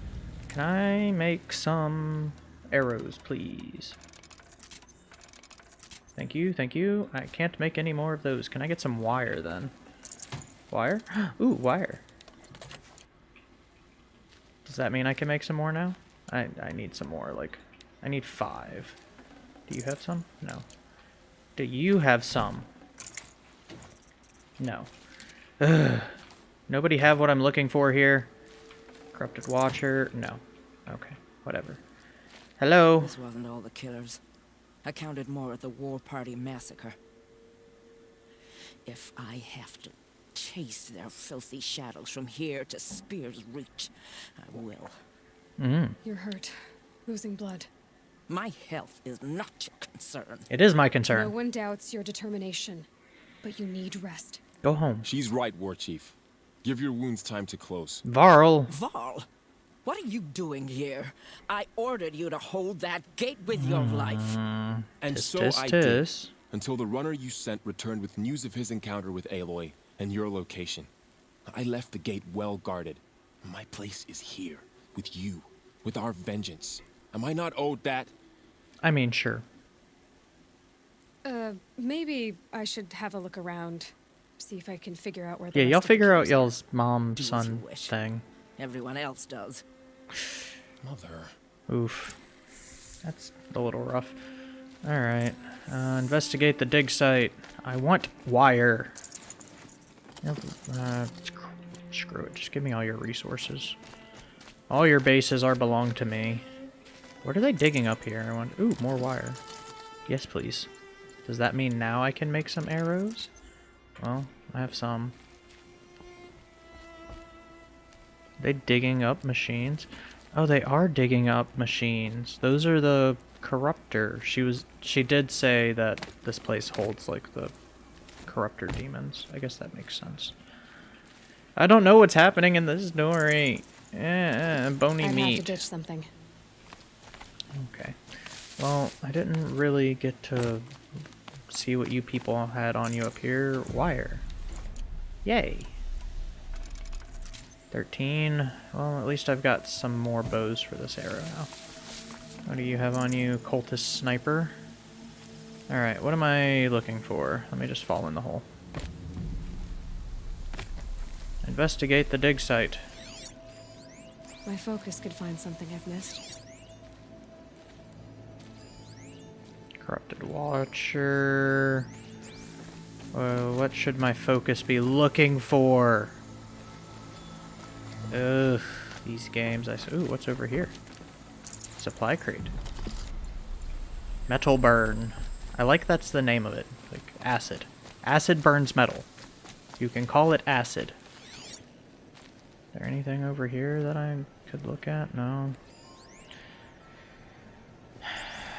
Can I make some arrows, please? Thank you, thank you. I can't make any more of those. Can I get some wire, then? Wire? Ooh, wire. Does that mean I can make some more now? I, I need some more, like... I need five. Do you have some? No. Do you have some? No. Ugh. Nobody have what I'm looking for here? Corrupted Watcher? No. Okay, whatever. Hello? This wasn't all the killers. I counted more at the War Party massacre. If I have to chase their filthy shadows from here to Spear's Reach, I will. Mm. You're hurt. Losing blood. My health is not your concern. It is my concern. No one doubts your determination, but you need rest. Go home. She's right, War Chief. Give your wounds time to close. Varl. Varl, what are you doing here? I ordered you to hold that gate with your life. And Tis, so tis, I tis. did, until the runner you sent returned with news of his encounter with Aloy and your location. I left the gate well guarded. My place is here, with you, with our vengeance. Am I not owed that? I mean, sure. Uh, maybe I should have a look around. See if I can figure out where the Yeah, y'all figure out y'all's mom-son thing. Everyone else does. Mother. Oof. That's a little rough. Alright. Uh, investigate the dig site. I want wire. Uh, screw it. Just give me all your resources. All your bases are belong to me. What are they digging up here? I want. Ooh, more wire. Yes, please. Does that mean now I can make some arrows? Well, I have some. They digging up machines? Oh, they are digging up machines. Those are the corruptor. She was she did say that this place holds like the corruptor demons. I guess that makes sense. I don't know what's happening in this story. Eh, bony I'd have meat. to ditch something. Okay. Well, I didn't really get to see what you people had on you up here. Wire. Yay. 13. Well, at least I've got some more bows for this arrow now. What do you have on you? Cultist Sniper. Alright, what am I looking for? Let me just fall in the hole. Investigate the dig site. My focus could find something I've missed. Corrupted Watcher. Uh, what should my focus be looking for? Ugh, these games. I ooh, what's over here? Supply crate. Metal burn. I like that's the name of it. Like acid. Acid burns metal. You can call it acid. Is there anything over here that I could look at? No.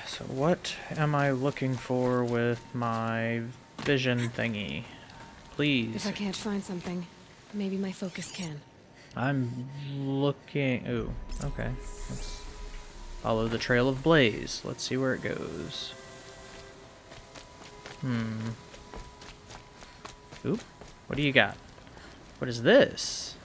So what am I looking for with my vision thingy? Please. If I can't find something, maybe my focus can. I'm looking. Ooh, okay. Let's follow the trail of blaze. Let's see where it goes. Hmm. Oop. What do you got? What is this?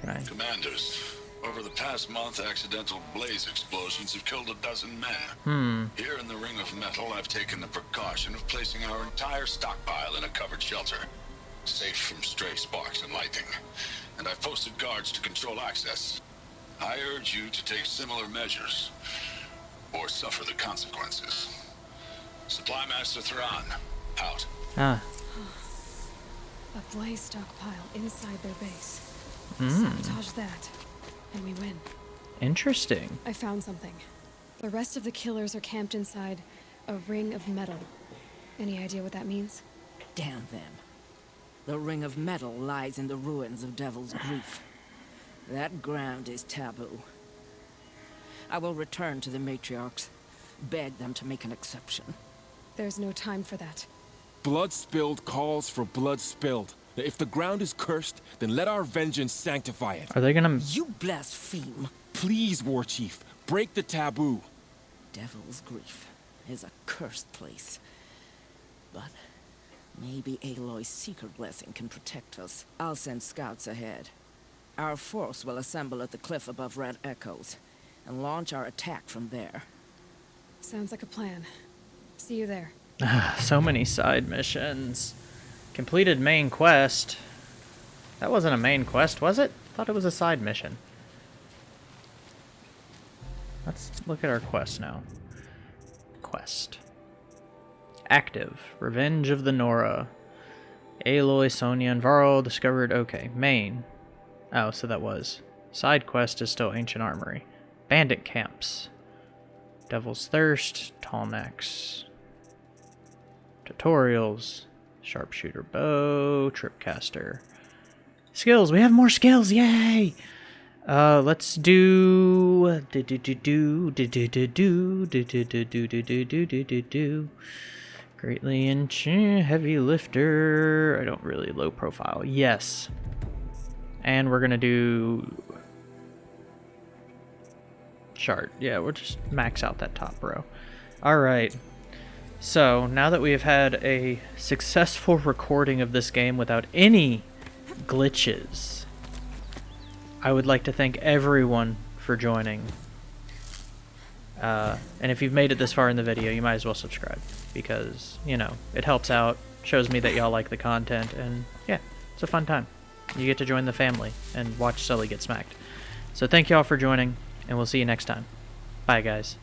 Can I? Commanders, over the past month, accidental blaze explosions have killed a dozen men. Hmm. Here in the Ring of Metal, I've taken the precaution of placing our entire stockpile in a covered shelter, safe from stray sparks and lightning. And I've posted guards to control access. I urge you to take similar measures. or suffer the consequences. Supply Master Thrawn, out. Ah. A blaze stockpile inside their base. Mm. Sabotage that, and we win. Interesting. I found something. The rest of the killers are camped inside a ring of metal. Any idea what that means? Damn them. The ring of metal lies in the ruins of Devil's Grief. That ground is taboo. I will return to the matriarchs, beg them to make an exception. There's no time for that. Blood spilled calls for blood spilled. If the ground is cursed, then let our vengeance sanctify it. Are they gonna... You blaspheme. Please, War Chief, break the taboo. Devil's Grief is a cursed place. But maybe Aloy's secret blessing can protect us. I'll send scouts ahead. Our force will assemble at the cliff above Red Echoes and launch our attack from there. Sounds like a plan. See you there. Ah, so many side missions. Completed main quest. That wasn't a main quest, was it? thought it was a side mission. Let's look at our quest now. Quest. Active. Revenge of the Nora. Aloy, Sona, and Varl discovered... Okay, main. Oh, so that was. Side quest is still Ancient Armory. Bandit camps. Devil's Thirst. Tall necks. Tutorials. Sharpshooter bow. Tripcaster. Skills. We have more skills. Yay! Uh, let's do do do do do do do do do do do do do do do do do do do greatly inch heavy lifter. I don't really low profile. Yes, and we're gonna do chart. Yeah, we'll just max out that top row. All right. So now that we have had a successful recording of this game without any glitches. I would like to thank everyone for joining. Uh, and if you've made it this far in the video, you might as well subscribe because, you know, it helps out, shows me that y'all like the content, and yeah, it's a fun time. You get to join the family and watch Sully get smacked. So thank y'all for joining, and we'll see you next time. Bye, guys.